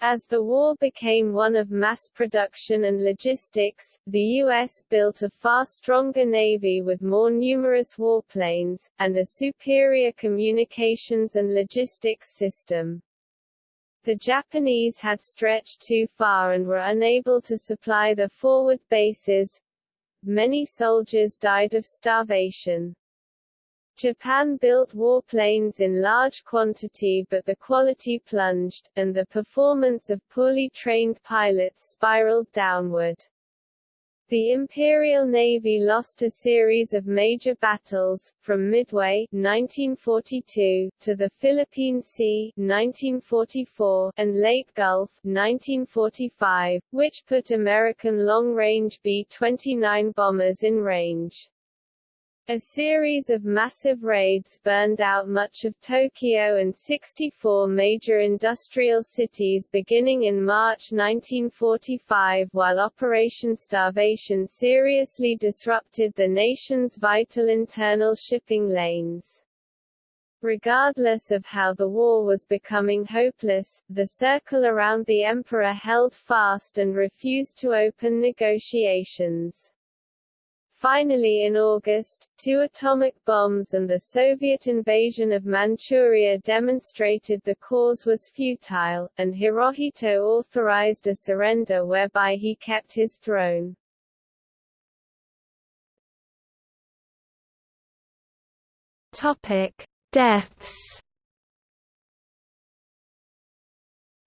As the war became one of mass production and logistics, the U.S. built a far stronger navy with more numerous warplanes, and a superior communications and logistics system. The Japanese had stretched too far and were unable to supply the forward bases. Many soldiers died of starvation. Japan built warplanes in large quantity but the quality plunged, and the performance of poorly trained pilots spiraled downward. The Imperial Navy lost a series of major battles, from Midway 1942, to the Philippine Sea 1944, and Leyte Gulf 1945, which put American long-range B-29 bombers in range. A series of massive raids burned out much of Tokyo and 64 major industrial cities beginning in March 1945 while Operation Starvation seriously disrupted the nation's vital internal shipping lanes. Regardless of how the war was becoming hopeless, the circle around the emperor held fast and refused to open negotiations. Finally in August, two atomic bombs and the Soviet invasion of Manchuria demonstrated the cause was futile, and Hirohito authorized a surrender whereby he kept his throne. Topic: Deaths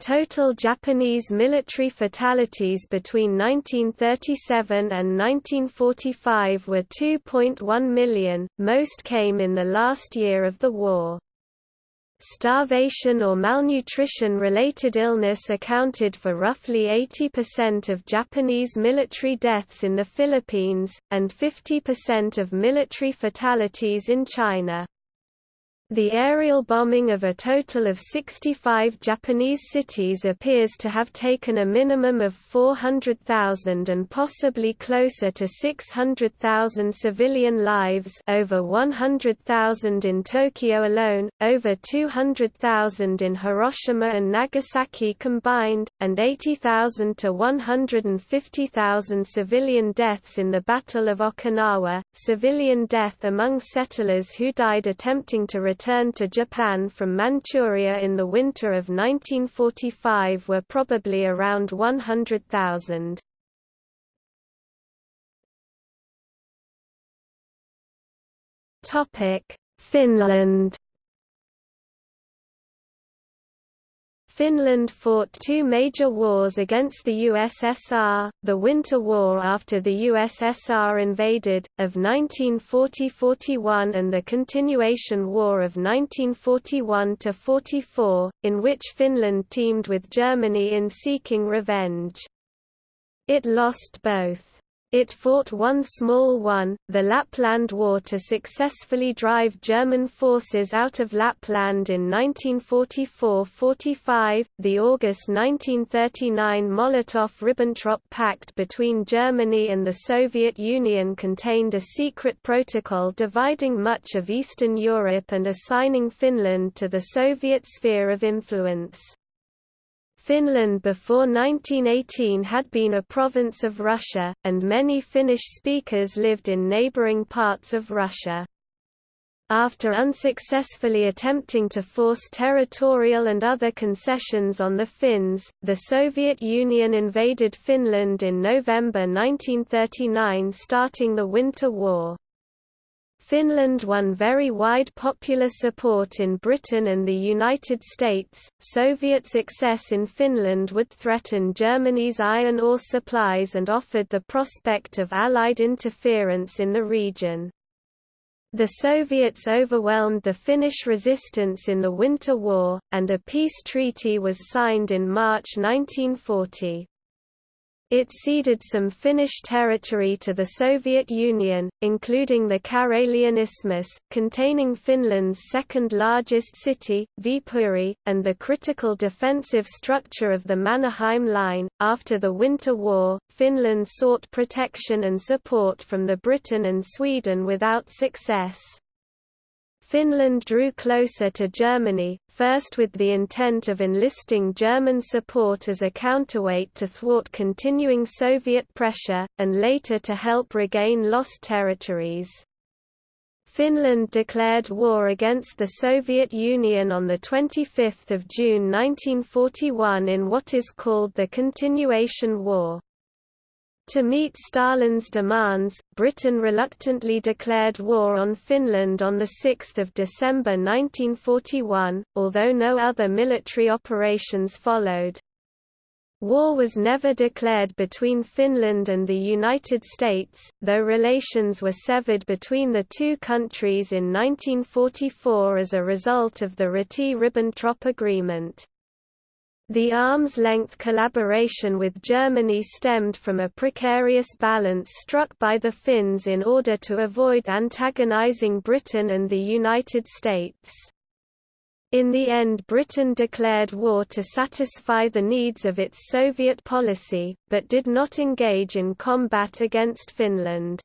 Total Japanese military fatalities between 1937 and 1945 were 2.1 million, most came in the last year of the war. Starvation or malnutrition-related illness accounted for roughly 80% of Japanese military deaths in the Philippines, and 50% of military fatalities in China. The aerial bombing of a total of 65 Japanese cities appears to have taken a minimum of 400,000 and possibly closer to 600,000 civilian lives over 100,000 in Tokyo alone, over 200,000 in Hiroshima and Nagasaki combined, and 80,000 to 150,000 civilian deaths in the Battle of Okinawa. Civilian death among settlers who died attempting to returned to Japan from Manchuria in the winter of 1945 were probably around 100,000. Finland Finland fought two major wars against the USSR, the Winter War after the USSR invaded, of 1940–41 and the Continuation War of 1941–44, in which Finland teamed with Germany in seeking revenge. It lost both. It fought one small one, the Lapland War to successfully drive German forces out of Lapland in 1944–45. The August 1939 Molotov–Ribbentrop Pact between Germany and the Soviet Union contained a secret protocol dividing much of Eastern Europe and assigning Finland to the Soviet sphere of influence. Finland before 1918 had been a province of Russia, and many Finnish speakers lived in neighbouring parts of Russia. After unsuccessfully attempting to force territorial and other concessions on the Finns, the Soviet Union invaded Finland in November 1939 starting the Winter War. Finland won very wide popular support in Britain and the United States. Soviet success in Finland would threaten Germany's iron ore supplies and offered the prospect of Allied interference in the region. The Soviets overwhelmed the Finnish resistance in the Winter War, and a peace treaty was signed in March 1940. It ceded some Finnish territory to the Soviet Union, including the Karelian Isthmus, containing Finland's second-largest city, Viipuri, and the critical defensive structure of the Mannerheim Line. After the Winter War, Finland sought protection and support from the Britain and Sweden without success. Finland drew closer to Germany, first with the intent of enlisting German support as a counterweight to thwart continuing Soviet pressure, and later to help regain lost territories. Finland declared war against the Soviet Union on 25 June 1941 in what is called the Continuation War. To meet Stalin's demands, Britain reluctantly declared war on Finland on 6 December 1941, although no other military operations followed. War was never declared between Finland and the United States, though relations were severed between the two countries in 1944 as a result of the Ryti–Ribbentrop Agreement. The arm's-length collaboration with Germany stemmed from a precarious balance struck by the Finns in order to avoid antagonizing Britain and the United States. In the end Britain declared war to satisfy the needs of its Soviet policy, but did not engage in combat against Finland.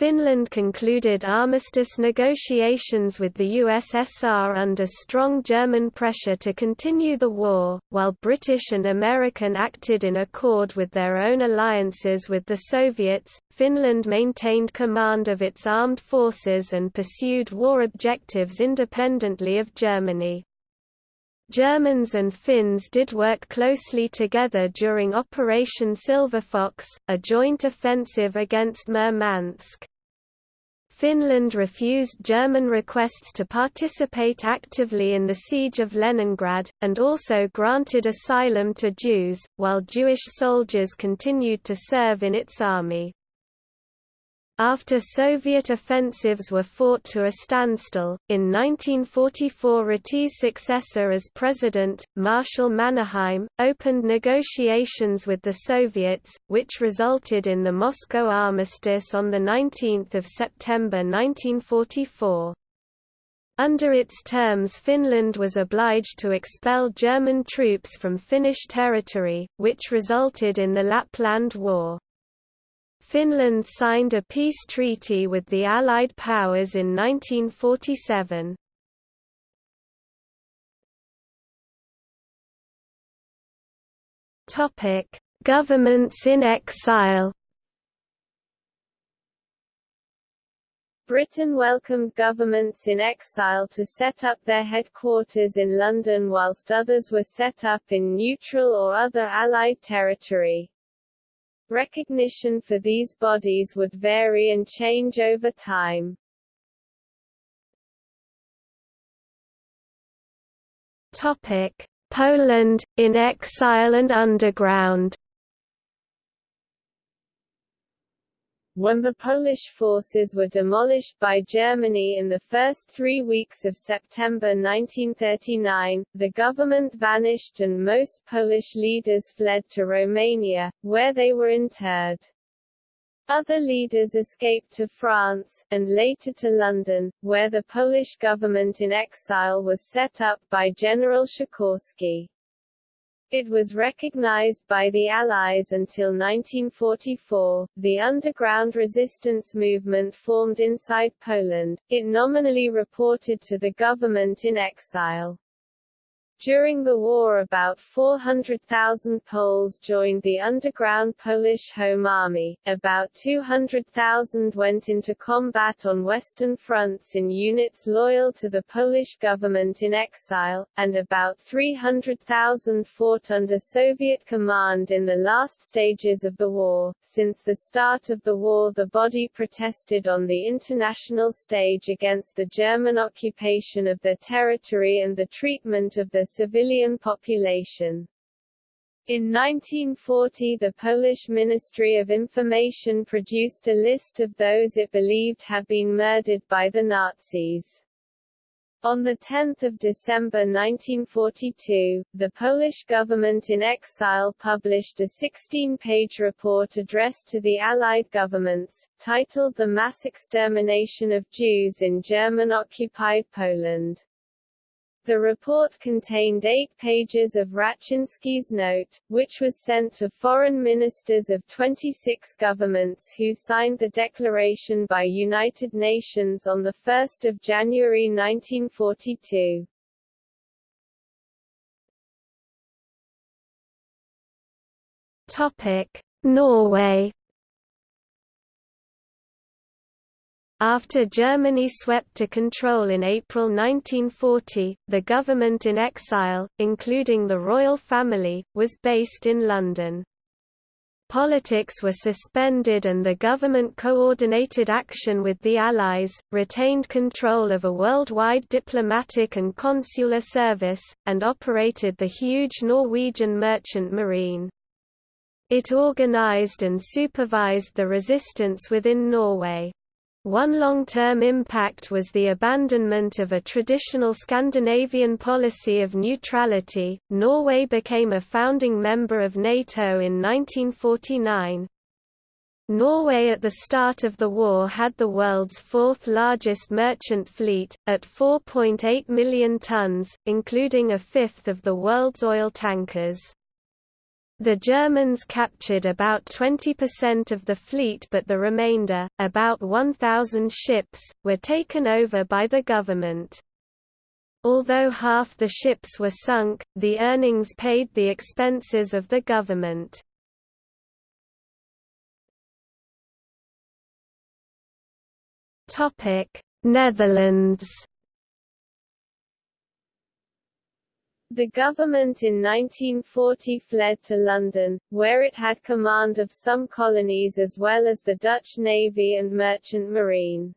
Finland concluded armistice negotiations with the USSR under strong German pressure to continue the war, while British and American acted in accord with their own alliances with the Soviets. Finland maintained command of its armed forces and pursued war objectives independently of Germany. Germans and Finns did work closely together during Operation Silverfox, a joint offensive against Murmansk. Finland refused German requests to participate actively in the siege of Leningrad, and also granted asylum to Jews, while Jewish soldiers continued to serve in its army. After Soviet offensives were fought to a standstill, in 1944 Ryti's successor as president, Marshal Mannerheim, opened negotiations with the Soviets, which resulted in the Moscow Armistice on 19 September 1944. Under its terms Finland was obliged to expel German troops from Finnish territory, which resulted in the Lapland War. Finland signed a peace treaty with the Allied powers in 1947. Topic: Governments in exile. Britain welcomed governments in exile to set up their headquarters in London whilst others were set up in neutral or other Allied territory. Recognition for these bodies would vary and change over time. Topic: Poland in exile and underground. When the Polish forces were demolished by Germany in the first three weeks of September 1939, the government vanished and most Polish leaders fled to Romania, where they were interred. Other leaders escaped to France, and later to London, where the Polish government in exile was set up by General Sikorski. It was recognized by the Allies until 1944. The underground resistance movement formed inside Poland. It nominally reported to the government in exile. During the war about 400,000 Poles joined the underground Polish Home Army, about 200,000 went into combat on western fronts in units loyal to the Polish government in exile, and about 300,000 fought under Soviet command in the last stages of the war. Since the start of the war the body protested on the international stage against the German occupation of their territory and the treatment of the civilian population. In 1940 the Polish Ministry of Information produced a list of those it believed had been murdered by the Nazis. On 10 December 1942, the Polish government in exile published a 16-page report addressed to the Allied governments, titled The Mass Extermination of Jews in German-occupied Poland. The report contained eight pages of Raczynski's note, which was sent to foreign ministers of 26 governments who signed the declaration by United Nations on 1 January 1942. Topic: Norway After Germany swept to control in April 1940, the government in exile, including the royal family, was based in London. Politics were suspended and the government coordinated action with the Allies, retained control of a worldwide diplomatic and consular service, and operated the huge Norwegian merchant marine. It organized and supervised the resistance within Norway. One long-term impact was the abandonment of a traditional Scandinavian policy of neutrality. Norway became a founding member of NATO in 1949. Norway at the start of the war had the world's fourth largest merchant fleet, at 4.8 million tons, including a fifth of the world's oil tankers. The Germans captured about 20% of the fleet but the remainder, about 1,000 ships, were taken over by the government. Although half the ships were sunk, the earnings paid the expenses of the government. Netherlands. The government in 1940 fled to London, where it had command of some colonies as well as the Dutch Navy and Merchant Marine.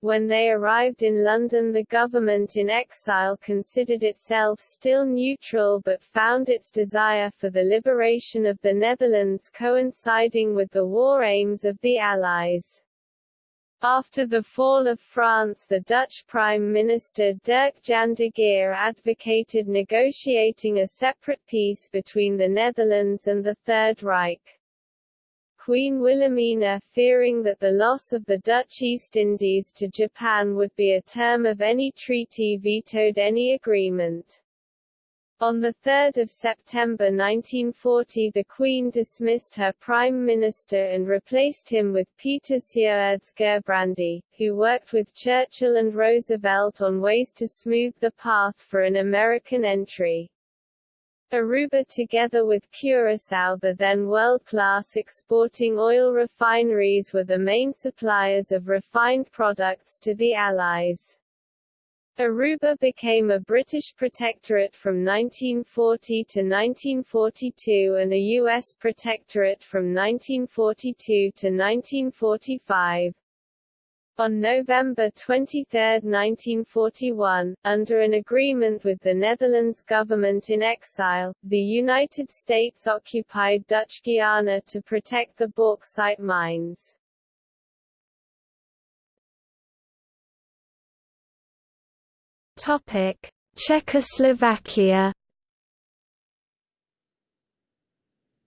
When they arrived in London the government in exile considered itself still neutral but found its desire for the liberation of the Netherlands coinciding with the war aims of the Allies. After the fall of France the Dutch Prime Minister Dirk Jan de Geer advocated negotiating a separate peace between the Netherlands and the Third Reich. Queen Wilhelmina, fearing that the loss of the Dutch East Indies to Japan would be a term of any treaty vetoed any agreement. On 3 September 1940 the Queen dismissed her Prime Minister and replaced him with Peter Sjoerds Gerbrandy, who worked with Churchill and Roosevelt on ways to smooth the path for an American entry. Aruba together with Curaçao the then world-class exporting oil refineries were the main suppliers of refined products to the Allies. Aruba became a British protectorate from 1940 to 1942 and a U.S. protectorate from 1942 to 1945. On November 23, 1941, under an agreement with the Netherlands government in exile, the United States occupied Dutch Guiana to protect the bauxite mines. Topic: Czechoslovakia.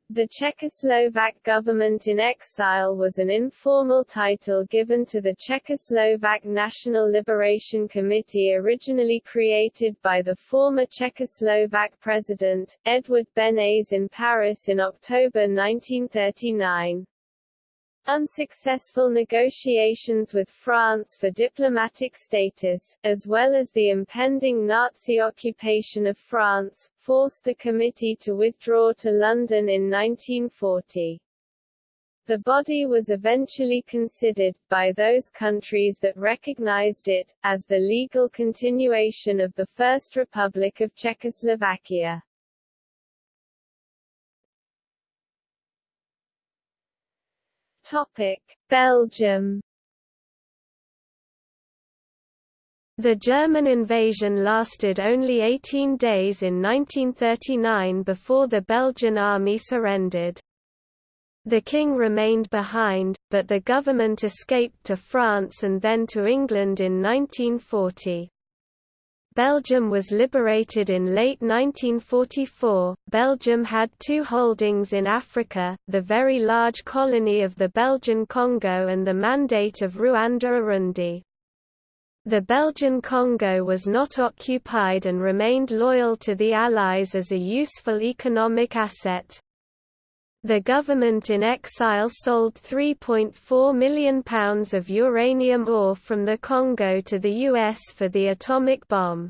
The Czechoslovak government in exile was an informal title given to the Czechoslovak National Liberation Committee originally created by the former Czechoslovak president, Edward Beneš in Paris in October 1939. Unsuccessful negotiations with France for diplomatic status, as well as the impending Nazi occupation of France, forced the committee to withdraw to London in 1940. The body was eventually considered, by those countries that recognized it, as the legal continuation of the First Republic of Czechoslovakia. Topic: Belgium. The German invasion lasted only 18 days in 1939 before the Belgian army surrendered. The king remained behind, but the government escaped to France and then to England in 1940. Belgium was liberated in late 1944. Belgium had two holdings in Africa the very large colony of the Belgian Congo and the Mandate of Rwanda-Urundi. The Belgian Congo was not occupied and remained loyal to the Allies as a useful economic asset. The government in exile sold £3.4 million of uranium ore from the Congo to the US for the atomic bomb.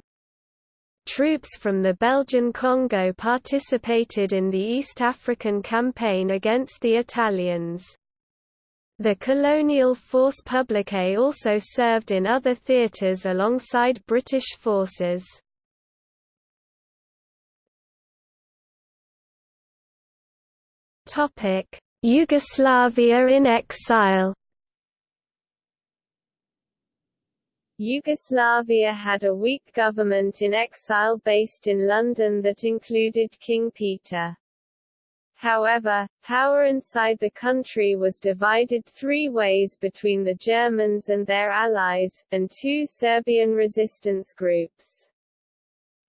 Troops from the Belgian Congo participated in the East African campaign against the Italians. The colonial force publique also served in other theatres alongside British forces. Yugoslavia in exile Yugoslavia had a weak government in exile based in London that included King Peter. However, power inside the country was divided three ways between the Germans and their allies, and two Serbian resistance groups.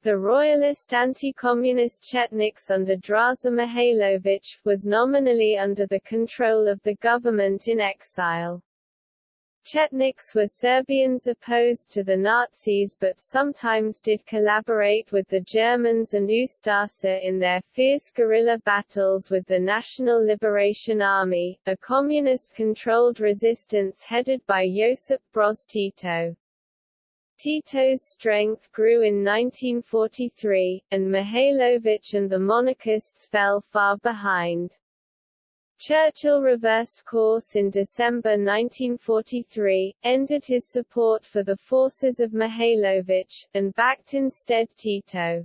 The royalist anti-communist Chetniks under Draza Mihailović, was nominally under the control of the government in exile. Chetniks were Serbians opposed to the Nazis but sometimes did collaborate with the Germans and Ustasa in their fierce guerrilla battles with the National Liberation Army, a communist-controlled resistance headed by Josip Broz Tito. Tito's strength grew in 1943, and Mihailović and the monarchists fell far behind. Churchill reversed course in December 1943, ended his support for the forces of Mihailović, and backed instead Tito.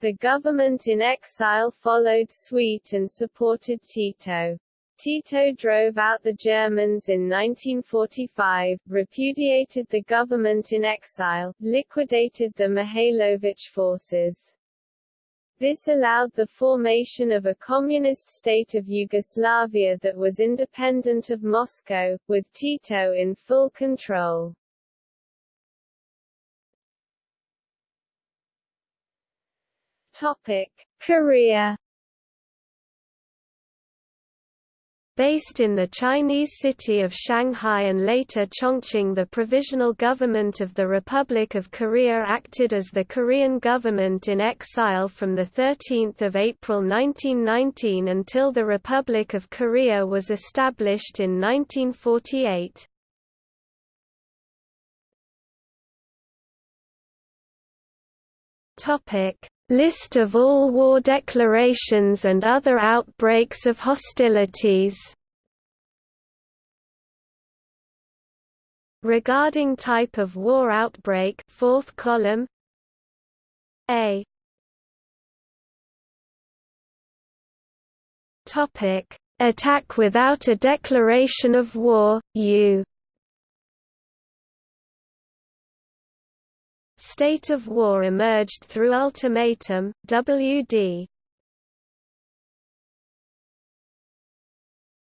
The government in exile followed suit and supported Tito. Tito drove out the Germans in 1945, repudiated the government in exile, liquidated the Mihailović forces. This allowed the formation of a communist state of Yugoslavia that was independent of Moscow, with Tito in full control. Topic: Based in the Chinese city of Shanghai and later Chongqing the Provisional Government of the Republic of Korea acted as the Korean government in exile from 13 April 1919 until the Republic of Korea was established in 1948. List of all war declarations and other outbreaks of hostilities. Regarding type of war outbreak fourth column A. Topic. Attack without a declaration of war, U State of war emerged through ultimatum, WD.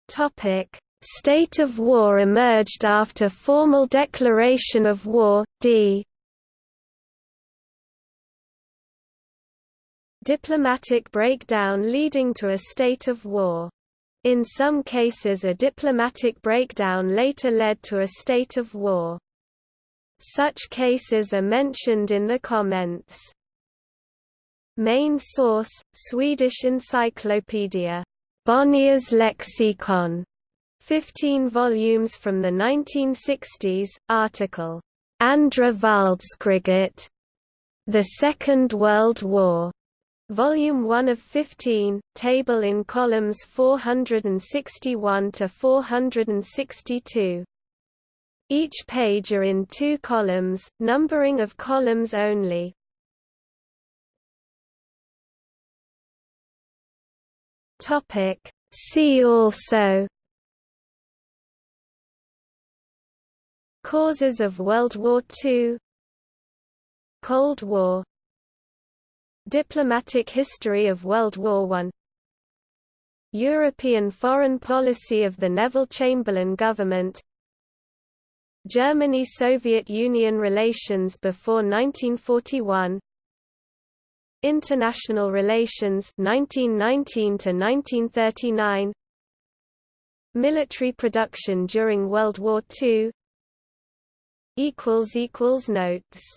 Topic: State of war emerged after formal declaration of war, D. Diplomatic breakdown leading to a state of war. In some cases a diplomatic breakdown later led to a state of war. Such cases are mentioned in the comments. Main source, Swedish Encyclopedia. Bonniers Lexicon, 15 volumes from the 1960s, article, Andra Världskriget. The Second World War. Volume 1 of 15, table in columns 461 to 462. Each page are in two columns, numbering of columns only. Topic. See also. Causes of World War II Cold War. Diplomatic history of World War I European foreign policy of the Neville Chamberlain government Germany–Soviet Union relations before 1941 International relations 1919 to 1939 Military production during World War II equals equals notes